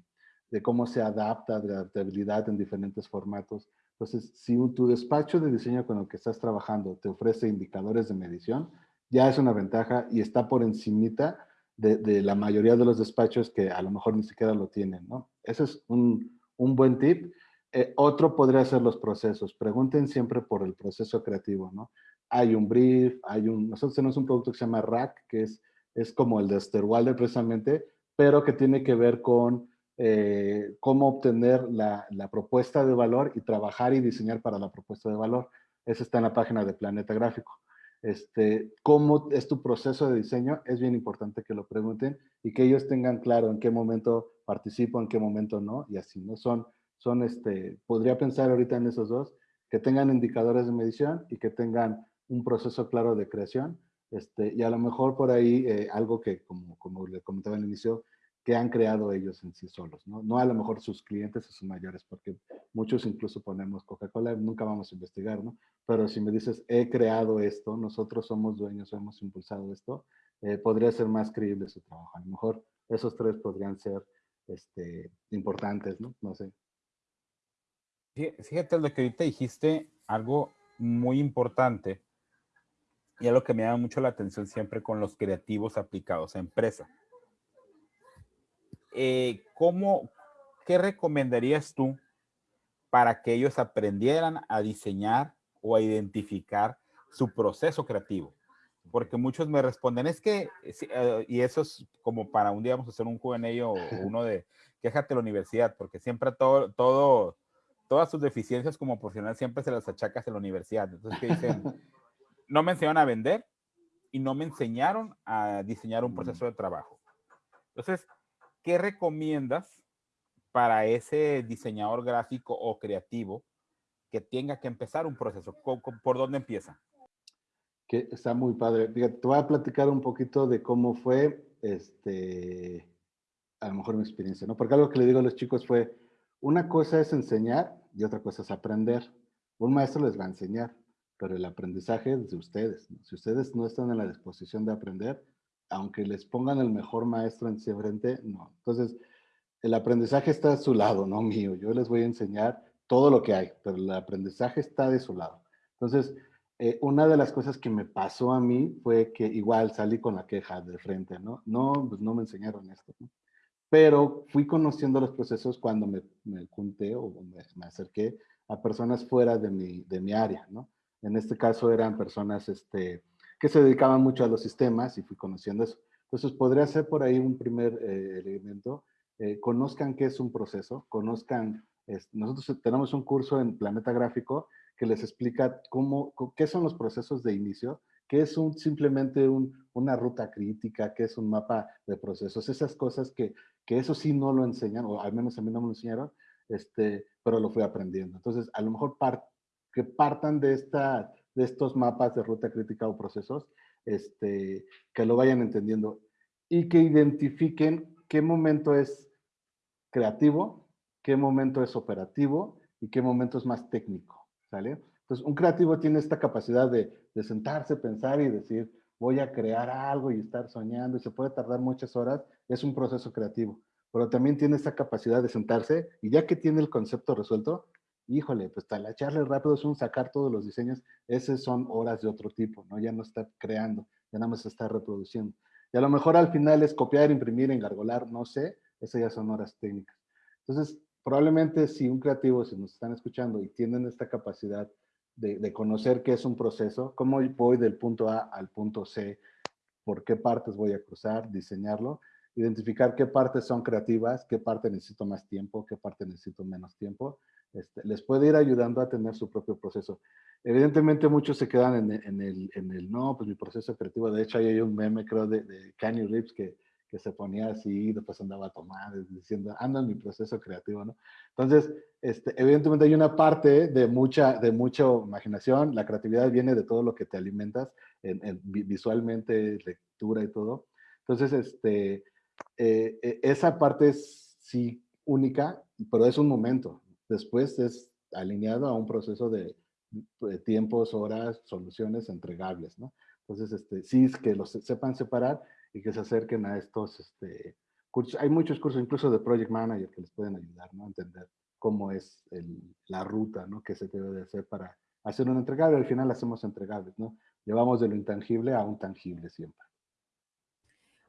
de cómo se adapta, de adaptabilidad en diferentes formatos. Entonces, si tu despacho de diseño con el que estás trabajando te ofrece indicadores de medición, ya es una ventaja y está por encimita de, la mayoría de los despachos que a lo mejor ni siquiera lo tienen, ¿no? Ese es un, un buen tip. Eh, otro podría ser los procesos. Pregunten siempre por el proceso creativo, ¿no? Hay un brief, hay un... Nosotros tenemos un producto que se llama Rack, que es, es como el de Sterwalder precisamente, pero que tiene que ver con eh, cómo obtener la, la, propuesta de valor y trabajar y diseñar para la propuesta de valor. Eso está en la página de Planeta Gráfico este, cómo es tu proceso de diseño, es bien importante que lo pregunten y que ellos tengan claro en qué momento participo, en qué momento no, y así, ¿no? Son, son este, podría pensar ahorita en esos dos, que tengan indicadores de medición y que tengan un proceso claro de creación, este, y a lo mejor por ahí eh, algo que, como, como le comentaba al inicio, que han creado ellos en sí solos, ¿no? No a lo mejor sus clientes o sus mayores, porque muchos incluso ponemos Coca-Cola, nunca vamos a investigar, ¿no? Pero si me dices, he creado esto, nosotros somos dueños, hemos impulsado esto, eh, podría ser más creíble su trabajo. A lo mejor esos tres podrían ser este, importantes, ¿no? No sé. Fíjate lo que ahorita dijiste, algo muy importante, y algo que me llama mucho la atención siempre con los creativos aplicados a empresa eh, ¿cómo, qué recomendarías tú para que ellos aprendieran a diseñar o a identificar su proceso creativo? Porque muchos me responden, es que, eh, y eso es como para un día vamos a hacer un QA o uno de, quéjate la universidad, porque siempre todo, todo, todas sus deficiencias como profesional siempre se las achacas en la universidad. Entonces, ¿qué dicen? No me enseñaron a vender y no me enseñaron a diseñar un proceso de trabajo. Entonces, ¿qué recomiendas para ese diseñador gráfico o creativo que tenga que empezar un proceso? ¿Por dónde empieza? Que está muy padre. te voy a platicar un poquito de cómo fue, este, a lo mejor mi experiencia, ¿no? Porque algo que le digo a los chicos fue, una cosa es enseñar y otra cosa es aprender. Un maestro les va a enseñar, pero el aprendizaje es de ustedes. Si ustedes no están en la disposición de aprender, aunque les pongan el mejor maestro en frente, no. Entonces, el aprendizaje está a su lado, no mío. Yo les voy a enseñar todo lo que hay, pero el aprendizaje está de su lado. Entonces, eh, una de las cosas que me pasó a mí fue que igual salí con la queja de frente, ¿no? No, pues no me enseñaron esto, ¿no? Pero fui conociendo los procesos cuando me, me junté o me, me, acerqué a personas fuera de mi, de mi área, ¿no? En este caso eran personas este, que se dedicaban mucho a los sistemas y fui conociendo eso. Entonces podría ser por ahí un primer eh, elemento. Eh, conozcan qué es un proceso, conozcan, nosotros tenemos un curso en Planeta Gráfico que les explica cómo, qué son los procesos de inicio, qué es un, simplemente un, una ruta crítica, qué es un mapa de procesos, esas cosas que, que eso sí no lo enseñan, o al menos a mí no me lo enseñaron, este, pero lo fui aprendiendo. Entonces, a lo mejor que partan de, esta, de estos mapas de ruta crítica o procesos, este, que lo vayan entendiendo y que identifiquen qué momento es creativo, qué momento es operativo y qué momento es más técnico, ¿sale? Entonces, un creativo tiene esta capacidad de, de sentarse, pensar y decir, voy a crear algo y estar soñando y se puede tardar muchas horas, es un proceso creativo. Pero también tiene esa capacidad de sentarse y ya que tiene el concepto resuelto, híjole, pues echarle rápido es un sacar todos los diseños, esas son horas de otro tipo, ¿no? Ya no está creando, ya nada más está reproduciendo. Y a lo mejor al final es copiar, imprimir, engargolar, no sé, esas ya son horas técnicas. Entonces, probablemente si un creativo, si nos están escuchando y tienen esta capacidad de, de conocer qué es un proceso, cómo voy del punto A al punto C, por qué partes voy a cruzar, diseñarlo, identificar qué partes son creativas, qué parte necesito más tiempo, qué parte necesito menos tiempo, este, les puede ir ayudando a tener su propio proceso. Evidentemente muchos se quedan en, el, no, pues mi proceso creativo, de hecho hay un meme creo de, de Kanye Reeves que, se ponía así, después andaba a tomar, diciendo, anda en mi proceso creativo, ¿no? Entonces, este, evidentemente hay una parte de mucha, de mucha imaginación, la creatividad viene de todo lo que te alimentas, en, visualmente, lectura y todo. Entonces, este, eh, eh, esa parte es sí única, pero es un momento, después es alineado a un proceso de, tiempos, horas, soluciones entregables, ¿no? Entonces, este, sí, es que los sepan separar y que se acerquen a estos este, cursos. Hay muchos cursos, incluso de Project Manager, que les pueden ayudar, ¿no? A entender cómo es la ruta, ¿no? Que se debe de hacer para hacer un entregable. Al final hacemos entregables, ¿no? Llevamos de lo intangible a un tangible siempre.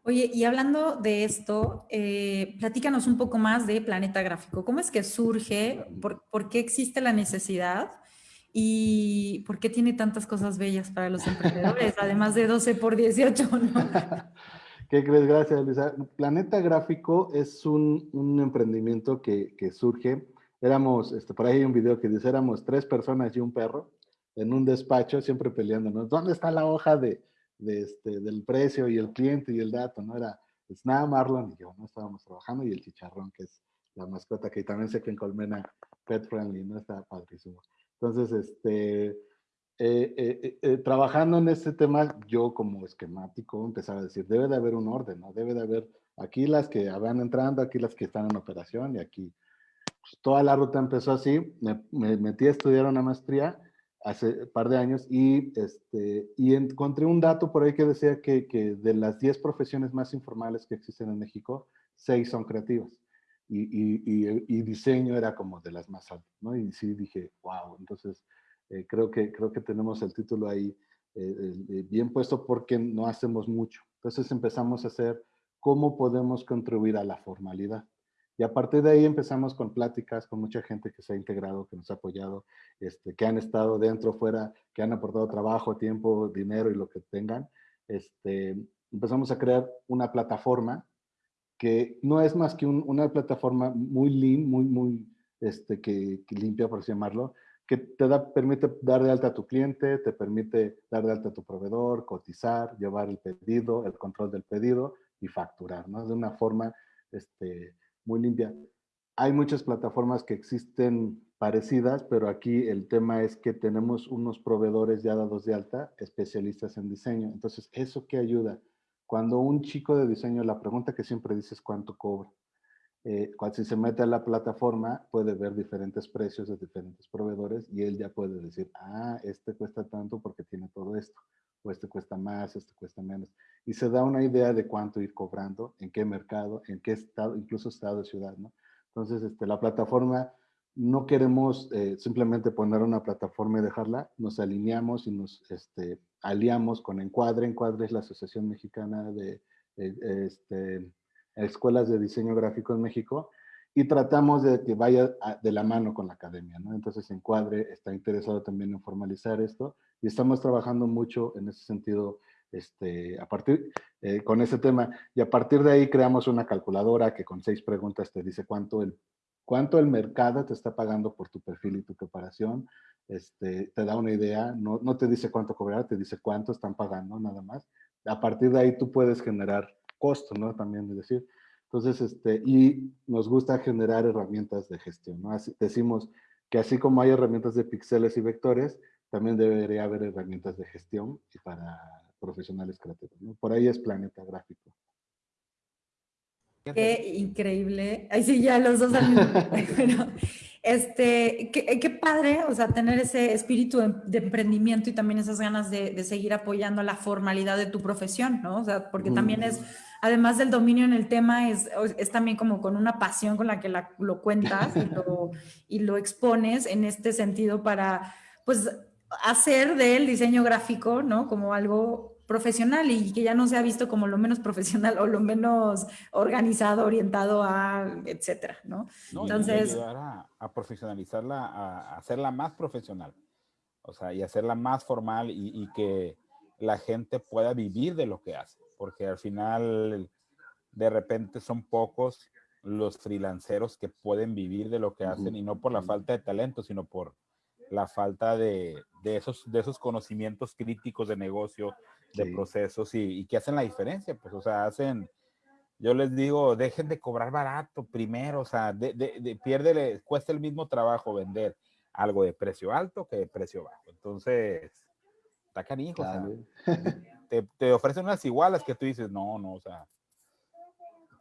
Oye, y hablando de esto, eh, platícanos un poco más de Planeta Gráfico. ¿Cómo es que surge? ¿Por, qué existe la necesidad? ¿Y por qué tiene tantas cosas bellas para los emprendedores? además de 12 por 18, ¿no? ¿Qué crees? Gracias, Luisa. Planeta Gráfico es un, emprendimiento que, surge. Éramos, este, por ahí hay un video que dice, éramos tres personas y un perro en un despacho, siempre peleándonos. ¿Dónde está la hoja de, de este, del precio y el cliente y el dato, ¿no? Era Snap, Marlon y yo, ¿no? Estábamos trabajando y el chicharrón, que es la mascota, que también sé que en Colmena Pet Friendly, ¿no? Está padrísimo. Entonces, este, eh, eh, eh, trabajando en este tema, yo como esquemático empezaba a decir, debe de haber un orden, ¿no? Debe de haber aquí las que van entrando, aquí las que están en operación y aquí. Pues, toda la ruta empezó así, me, me metí a estudiar una maestría hace un par de años y, este, y encontré un dato por ahí que decía que, que de las 10 profesiones más informales que existen en México, 6 son creativas. Y, y, y, diseño era como de las más altas, ¿no? Y sí dije, wow, entonces eh, creo, que, creo que tenemos el título ahí eh, eh, bien puesto porque no hacemos mucho. Entonces empezamos a hacer cómo podemos contribuir a la formalidad. Y a partir de ahí empezamos con pláticas con mucha gente que se ha integrado, que nos ha apoyado, este, que han estado dentro, fuera, que han aportado trabajo, tiempo, dinero y lo que tengan. Este, empezamos a crear una plataforma que no es más que una plataforma muy lean, muy, muy este, que, limpia, por así llamarlo, que te da, permite dar de alta a tu cliente, te permite dar de alta a tu proveedor, cotizar, llevar el pedido, el control del pedido y facturar, ¿no? De una forma este, muy limpia. Hay muchas plataformas que existen parecidas, pero aquí el tema es que tenemos unos proveedores ya dados de alta, especialistas en diseño. Entonces, ¿eso qué ayuda? Cuando un chico de diseño, la pregunta que siempre dices es cuánto cobra. Eh, cuando si se mete a la plataforma, puede ver diferentes precios de diferentes proveedores y él ya puede decir, ah, este cuesta tanto porque tiene todo esto, o este cuesta más, este cuesta menos. Y se da una idea de cuánto ir cobrando, en qué mercado, en qué estado, incluso estado ciudad, ¿no? Entonces, este, la plataforma, no queremos eh, simplemente poner una plataforma y dejarla, nos alineamos y nos este, aliamos con Encuadre. Encuadre es la Asociación Mexicana de eh, este, Escuelas de Diseño Gráfico en México y tratamos de que vaya de la mano con la academia, ¿no? Entonces Encuadre está interesado también en formalizar esto y estamos trabajando mucho en ese sentido este, a partir, eh, con ese tema. Y a partir de ahí creamos una calculadora que con seis preguntas te dice cuánto el, cuánto el mercado te está pagando por tu perfil y tu preparación. Este, te da una idea, no, no te dice cuánto cobrar, te dice cuánto están pagando nada más. A partir de ahí tú puedes generar costo, ¿no? También es decir. Entonces, este, y nos gusta generar herramientas de gestión, ¿no? Así, decimos que así como hay herramientas de píxeles y vectores, también debería haber herramientas de gestión y para profesionales creativos. ¿no? Por ahí es Planeta Gráfico. Qué increíble. Ahí sí, ya los dos al mismo este, qué, qué, padre, o sea, tener ese espíritu de, emprendimiento y también esas ganas de, de, seguir apoyando la formalidad de tu profesión, ¿no? O sea, porque también es, además del dominio en el tema, es, es también como con una pasión con la que la, lo cuentas y lo, y lo expones en este sentido para, pues, hacer del diseño gráfico, ¿no? Como algo profesional y que ya no se ha visto como lo menos profesional o lo menos organizado, orientado a, etcétera, ¿no? Entonces... ayudar a, a, profesionalizarla, a, hacerla más profesional, o sea, y hacerla más formal y, y, que la gente pueda vivir de lo que hace, porque al final de repente son pocos los freelanceros que pueden vivir de lo que hacen y no por la falta de talento, sino por la falta de, de, esos, de esos conocimientos críticos de negocio, de procesos y, y, que hacen la diferencia, pues, o sea, hacen, yo les digo, dejen de cobrar barato primero, o sea, de, de, piérdele, cuesta el mismo trabajo vender algo de precio alto que de precio bajo. Entonces, está canijo, o sea, te, te, ofrecen unas igualas que tú dices, no, no, o sea,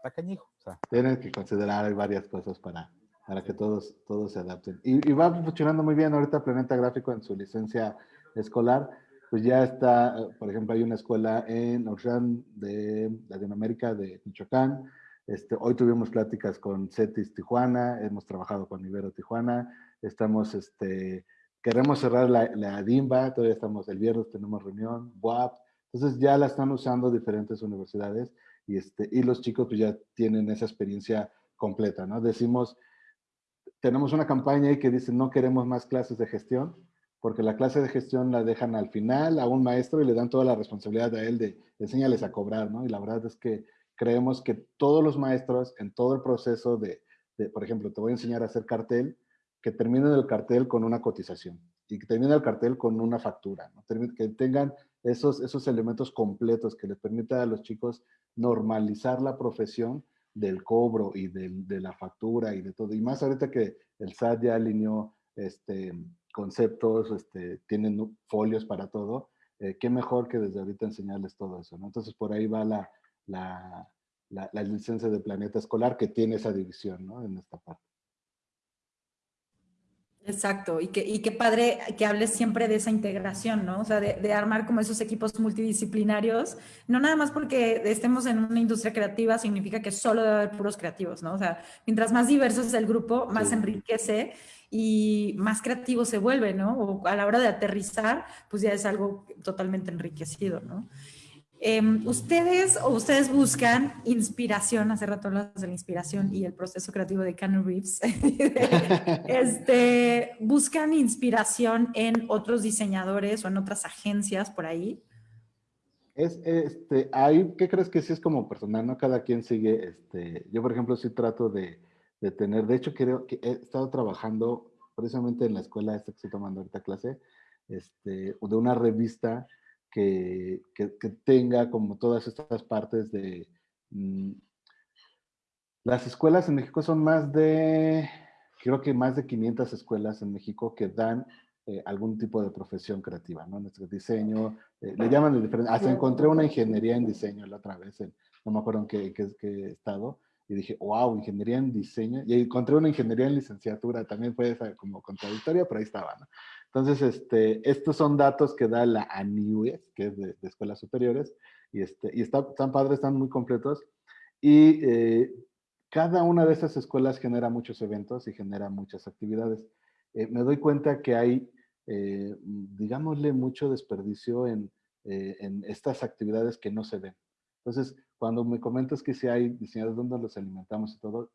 está cañijo. O sea. Tienes que considerar varias cosas para, para que todos, todos se adapten. Y, y, va funcionando muy bien ahorita Planeta Gráfico en su licencia escolar. Pues ya está, por ejemplo, hay una escuela en Ocean de Latinoamérica, de Michoacán. Este, hoy tuvimos pláticas con CETIS Tijuana, hemos trabajado con Ibero Tijuana, estamos, este, queremos cerrar la, la DIMBA, todavía estamos, el viernes tenemos reunión, WAP, entonces ya la están usando diferentes universidades y, este, y los chicos pues ya tienen esa experiencia completa, ¿no? Decimos, tenemos una campaña ahí que dice no queremos más clases de gestión, porque la clase de gestión la dejan al final a un maestro y le dan toda la responsabilidad a él de enseñarles a cobrar, ¿no? Y la verdad es que creemos que todos los maestros en todo el proceso de, de por ejemplo, te voy a enseñar a hacer cartel, que terminen el cartel con una cotización y que terminen el cartel con una factura, ¿no? que tengan esos, esos elementos completos que les permita a los chicos normalizar la profesión del cobro y del, de la factura y de todo. Y más ahorita que el SAT ya alineó este, conceptos, este, tienen folios para todo, eh, qué mejor que desde ahorita enseñarles todo eso, ¿no? Entonces por ahí va la, la, la, la licencia de planeta escolar que tiene esa división, ¿no? En esta parte. Exacto, y, que, y qué padre que hables siempre de esa integración, ¿no? O sea, de, de, armar como esos equipos multidisciplinarios, no nada más porque estemos en una industria creativa significa que solo debe haber puros creativos, ¿no? O sea, mientras más diverso es el grupo, más sí. enriquece y más creativo se vuelve, ¿no? O a la hora de aterrizar, pues ya es algo totalmente enriquecido, ¿no? Eh, ustedes o ustedes buscan inspiración, hace rato hablas de la inspiración y el proceso creativo de Keanu Reeves, este, buscan inspiración en otros diseñadores o en otras agencias por ahí. Es, este, hay, ¿qué crees que sí es como personal? ¿no? Cada quien sigue, este, yo por ejemplo sí trato de, de tener, de hecho creo que he estado trabajando precisamente en la escuela esta que estoy tomando ahorita clase, este, de una revista que, que, que, tenga como todas estas partes de... Mmm, las escuelas en México son más de creo que más de 500 escuelas en México que dan eh, algún tipo de profesión creativa, ¿no? Nuestro diseño, eh, le llaman de diferente, hasta encontré una ingeniería en diseño la otra vez, no me acuerdo en qué, qué, qué, estado, y dije, wow, ingeniería en diseño, y encontré una ingeniería en licenciatura, también fue esa como contradictoria, pero ahí estaba, ¿no? Entonces, este, estos son datos que da la ANIUES, que es de, escuelas superiores, y, este, y está, están padres, están muy completos, y eh, cada una de esas escuelas genera muchos eventos y genera muchas actividades. Eh, me doy cuenta que hay, eh, digámosle, mucho desperdicio en, en, estas actividades que no se ven. Entonces, cuando me comentas que si hay diseñadores donde los alimentamos y todo,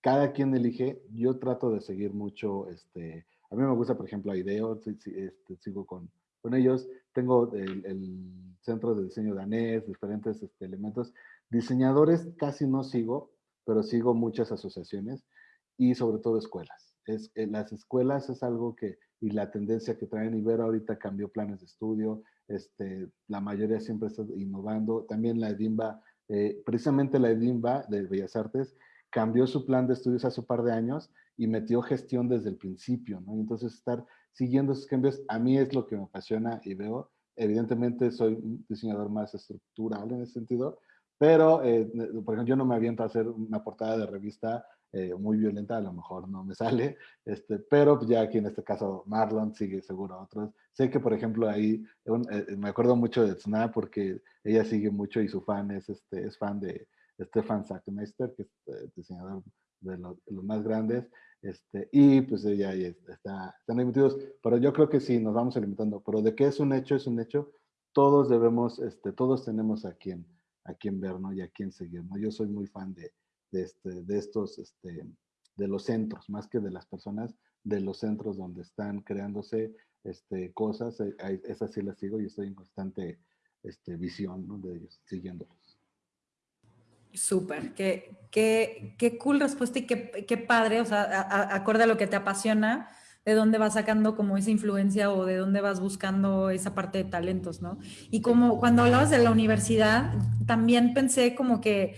cada quien elige, yo trato de seguir mucho, este, a mí me gusta, por ejemplo, IDEO, este, sigo con, con ellos, tengo el, centro de diseño danés, diferentes este, elementos, Diseñadores casi no sigo, pero sigo muchas asociaciones y sobre todo escuelas. Es, eh, las escuelas es algo que, y la tendencia que traen Ibero ahorita cambió planes de estudio, este, la mayoría siempre está innovando. También la EDIMBA, eh, precisamente la EDIMBA de Bellas Artes, cambió su plan de estudios hace un par de años y metió gestión desde el principio, ¿no? Entonces estar siguiendo esos cambios a mí es lo que me apasiona y veo. Evidentemente soy un diseñador más estructural en ese sentido, pero, eh, por ejemplo, yo no me aviento a hacer una portada de revista eh, muy violenta, a lo mejor no me sale, este, pero pues, ya aquí en este caso Marlon sigue seguro otros. Sé que, por ejemplo, ahí eh, me acuerdo mucho de Tsna porque ella sigue mucho y su fan es, este, es fan de Stefan Sackmeister, que es diseñador de los, más grandes, este, y pues ella ahí está, están emitidos, pero yo creo que sí, nos vamos alimentando, pero de qué es un hecho, es un hecho, todos debemos, este, todos tenemos a quien a quién ver, ¿no? Y a quién seguir, ¿no? Yo soy muy fan de, de, este, de estos, este, de los centros, más que de las personas, de los centros donde están creándose este, cosas, eh, esas sí las sigo y estoy en constante este, visión ¿no? de ellos, siguiéndolos. Súper, qué, qué, qué, cool respuesta y qué, qué padre, o sea, acorde a lo que te apasiona, de dónde vas sacando como esa influencia o de dónde vas buscando esa parte de talentos, ¿no? Y como cuando hablabas de la universidad, también pensé como que,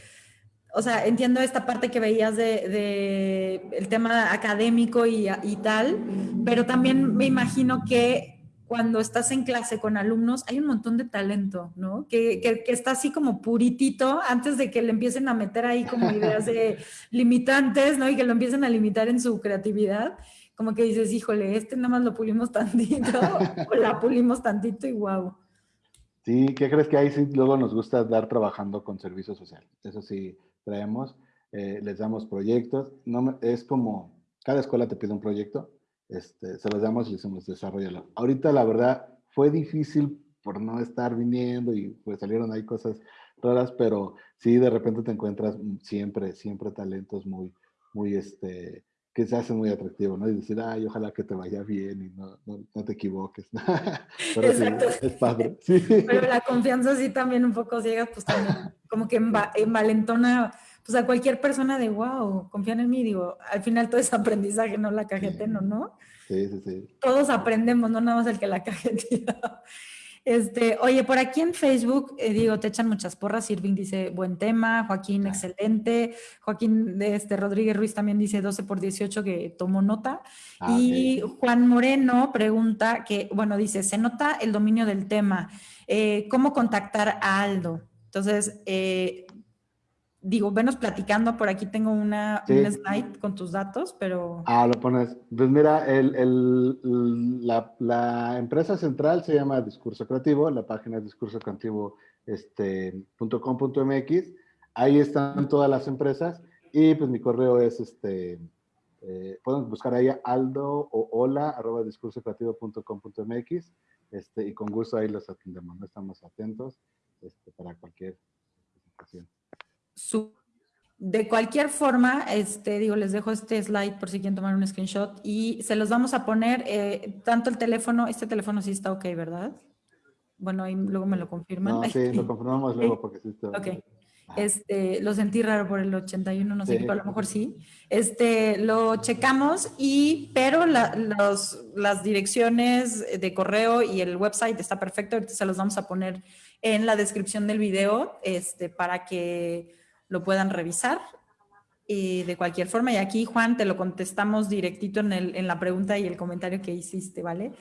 o sea, entiendo esta parte que veías de, de el tema académico y tal, pero también me imagino que cuando estás en clase con alumnos, hay un montón de talento, ¿no? Que, que, que, está así como puritito antes de que le empiecen a meter ahí como ideas de limitantes, ¿no? Y que lo empiecen a limitar en su creatividad como que dices, híjole, este nada más lo pulimos tantito, o la pulimos tantito y guau. Sí, ¿qué crees que ahí sí luego nos gusta dar trabajando con servicio social? Eso sí, traemos, eh, les damos proyectos, no, es como, cada escuela te pide un proyecto, este, se los damos y decimos, desarrollalo. Ahorita la verdad fue difícil por no estar viniendo y pues salieron ahí cosas raras, pero sí de repente te encuentras siempre, siempre talentos muy, muy, este, que se hace muy atractivo, ¿no? Y decir, ay, ojalá que te vaya bien y no, no, te equivoques. Pero Exacto. es padre. Sí. Pero la confianza sí también un poco ciega, pues también como que envalentona pues a cualquier persona de, wow, confían en mí. Digo, al final todo es aprendizaje, no la cajeteno, ¿no? Sí, sí, sí. Todos aprendemos, no nada más el que la cajetea. Este, oye, por aquí en Facebook, eh, digo, te echan muchas porras. Irving dice, buen tema. Joaquín, excelente. Joaquín este, Rodríguez Ruiz también dice 12 por 18 que tomó nota. Ah, y Juan Moreno pregunta que, bueno, dice, se nota el dominio del tema. Eh, ¿Cómo contactar a Aldo? Entonces, eh, digo, venos platicando, por aquí tengo una, un slide con tus datos, pero... Ah, lo pones. Pues mira, el, el, la, la, empresa central se llama Discurso Creativo, la página es discursocreativo.com.mx, este, ahí están todas las empresas y pues mi correo es este... Eh, pueden buscar ahí aldo o hola arroba discursocreativo.com.mx este, y con gusto ahí los atendemos, ¿no? estamos atentos este, para cualquier presentación. De cualquier forma, este, digo, les dejo este slide por si quieren tomar un screenshot y se los vamos a poner, eh, tanto el teléfono, este teléfono sí está ok, ¿verdad? Bueno, ahí luego me lo confirman. No, sí, lo confirmamos luego porque sí está ok. Este, lo sentí raro por el 81, no sé, pero a lo mejor sí. Este, lo checamos y, pero los, las direcciones de correo y el website está perfecto, ahorita se los vamos a poner en la descripción del video, este, para que lo puedan revisar. eh, de cualquier forma. Y aquí, Juan, te lo contestamos directito en, el, en la pregunta y el comentario que hiciste, ¿vale?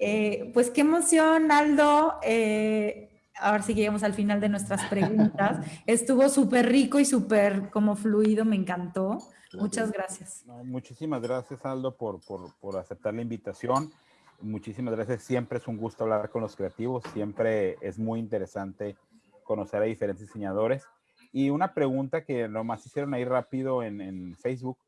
Eh, pues qué emoción, Aldo. Eh, ahora sí que llegamos al final de nuestras preguntas. Estuvo súper rico y súper como fluido, me encantó. Muchas gracias. muchísimas gracias, Aldo, por, por, por, aceptar la invitación. Muchísimas gracias. Siempre es un gusto hablar con los creativos. Siempre es muy interesante conocer a diferentes diseñadores. Y una pregunta que nomás hicieron ahí rápido en, en Facebook.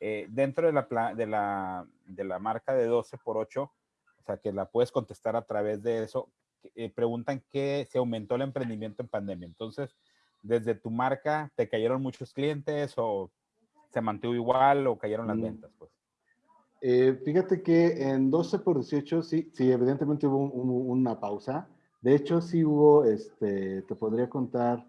Eh, dentro de la, de, la, de la marca de 12 por 8, o sea, que la puedes contestar a través de eso, eh, preguntan que se aumentó el emprendimiento en pandemia. Entonces, desde tu marca, ¿te cayeron muchos clientes o se mantuvo igual o cayeron las mm. ventas? Pues? Eh, fíjate que en 12 por 18 sí, sí evidentemente hubo una pausa. De hecho, sí hubo, este, te podría contar,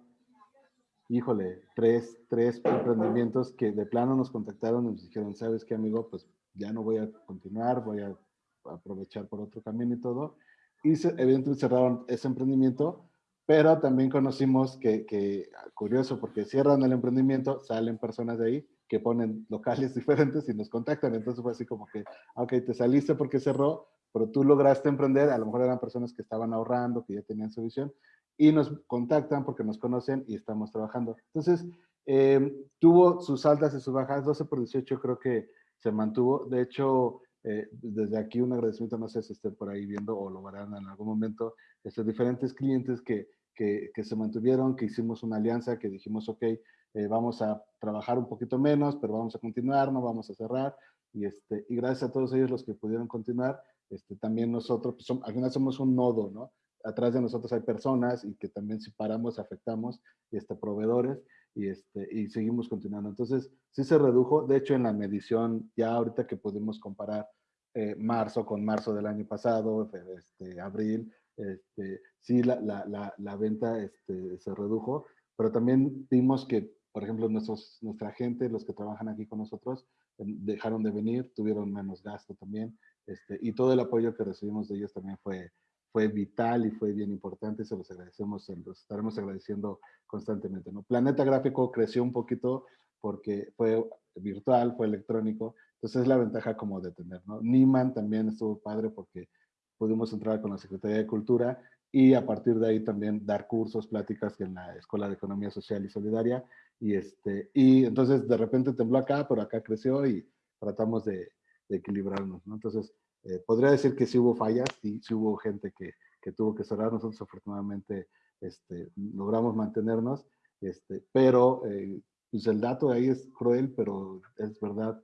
híjole, tres, tres emprendimientos que de plano nos contactaron y nos dijeron, ¿sabes qué, amigo? Pues ya no voy a continuar, voy a aprovechar por otro camino y todo. Y evidentemente cerraron ese emprendimiento, pero también conocimos que, que, curioso, porque cierran el emprendimiento, salen personas de ahí que ponen locales diferentes y nos contactan. Entonces fue así como que, ok, te saliste porque cerró, pero tú lograste emprender, a lo mejor eran personas que estaban ahorrando, que ya tenían su visión, y nos contactan porque nos conocen y estamos trabajando. Entonces, eh, tuvo sus altas y sus bajas, 12 por 18 creo que se mantuvo. De hecho, eh, desde aquí un agradecimiento, no sé si estén por ahí viendo o lo verán en algún momento, estos diferentes clientes que, que, que, se mantuvieron, que hicimos una alianza, que dijimos, ok, eh, vamos a trabajar un poquito menos, pero vamos a continuar, no vamos a cerrar. Y, este, y gracias a todos ellos los que pudieron continuar, este, también nosotros, pues, al final somos un nodo, ¿no? Atrás de nosotros hay personas y que también si paramos afectamos este, proveedores y, este, y seguimos continuando. Entonces, sí se redujo. De hecho, en la medición, ya ahorita que pudimos comparar eh, marzo con marzo del año pasado, este, abril, este, sí la, la, la, venta este, se redujo, pero también vimos que, por ejemplo, nuestros, nuestra gente, los que trabajan aquí con nosotros, dejaron de venir, tuvieron menos gasto también, este, y todo el apoyo que recibimos de ellos también fue, fue vital y fue bien importante, se los agradecemos, se los estaremos agradeciendo constantemente. ¿no? Planeta Gráfico creció un poquito porque fue virtual, fue electrónico, entonces es la ventaja como de tener, ¿no? Niman también estuvo padre porque pudimos entrar con la Secretaría de Cultura y a partir de ahí también dar cursos, pláticas en la Escuela de Economía Social y Solidaria, y, este, y entonces de repente tembló acá, pero acá creció y tratamos de, de equilibrarnos, ¿no? Entonces, eh, podría decir que sí hubo fallas y sí hubo gente que, que, tuvo que cerrar. Nosotros afortunadamente este, logramos mantenernos, este, pero eh, pues el dato ahí es cruel, pero es verdad.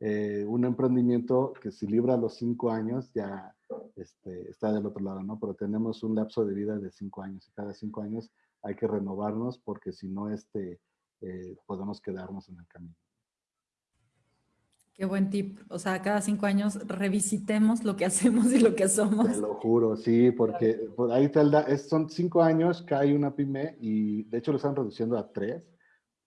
Eh, un emprendimiento que si libra los cinco años ya este, está del otro lado, ¿no? Pero tenemos un lapso de vida de cinco años y cada cinco años hay que renovarnos porque si no, podemos quedarnos en el camino. Qué buen tip. O sea, cada cinco años revisitemos lo que hacemos y lo que somos. Te lo juro, sí, porque por ahí son cinco años hay una pyme y de hecho lo están reduciendo a tres.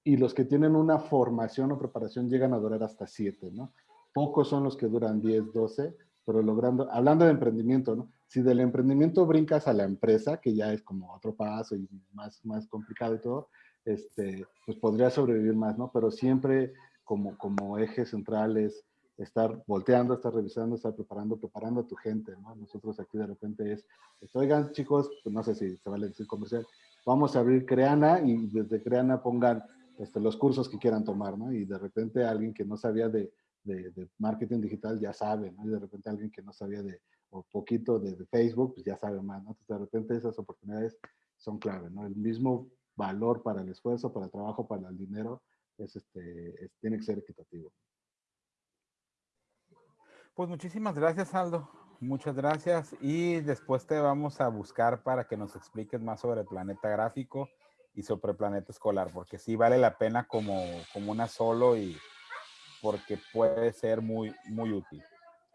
Y los que tienen una formación o preparación llegan a durar hasta siete, ¿no? Pocos son los que duran 10, 12, pero logrando, hablando de emprendimiento, ¿no? Si del emprendimiento brincas a la empresa, que ya es como otro paso y más, más complicado y todo, este, pues podría sobrevivir más, ¿no? Pero siempre como, como eje central es estar volteando, estar revisando, estar preparando, preparando a tu gente, ¿no? Nosotros aquí de repente es, pues, oigan chicos, pues no sé si se vale decir comercial, vamos a abrir Creana y desde Creana pongan este, los cursos que quieran tomar, ¿no? Y de repente alguien que no sabía de, de, marketing digital ya sabe, ¿no? Y de repente alguien que no sabía de, o poquito de, Facebook, pues ya sabe más, ¿no? Entonces de repente esas oportunidades son clave, ¿no? El mismo valor para el esfuerzo, para el trabajo, para el dinero, es este, tiene que ser equitativo. Pues muchísimas gracias, Aldo. Muchas gracias. Y después te vamos a buscar para que nos expliques más sobre el planeta gráfico y sobre el planeta escolar, porque sí vale la pena como, como una solo y porque puede ser muy, muy útil.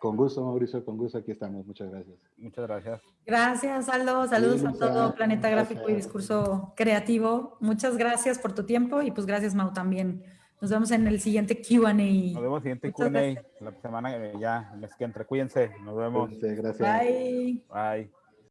Con gusto, Mauricio, con gusto aquí estamos. Muchas gracias. Muchas gracias. Gracias, Aldo. Saludos a todo Planeta Gráfico y Discurso Creativo. Muchas gracias por tu tiempo y pues gracias, Mau, también. Nos vemos en el siguiente Q&A. Nos vemos en el siguiente Q&A. La semana ya, les que entre. Cuídense. Nos vemos. Gracias. Bye. Bye.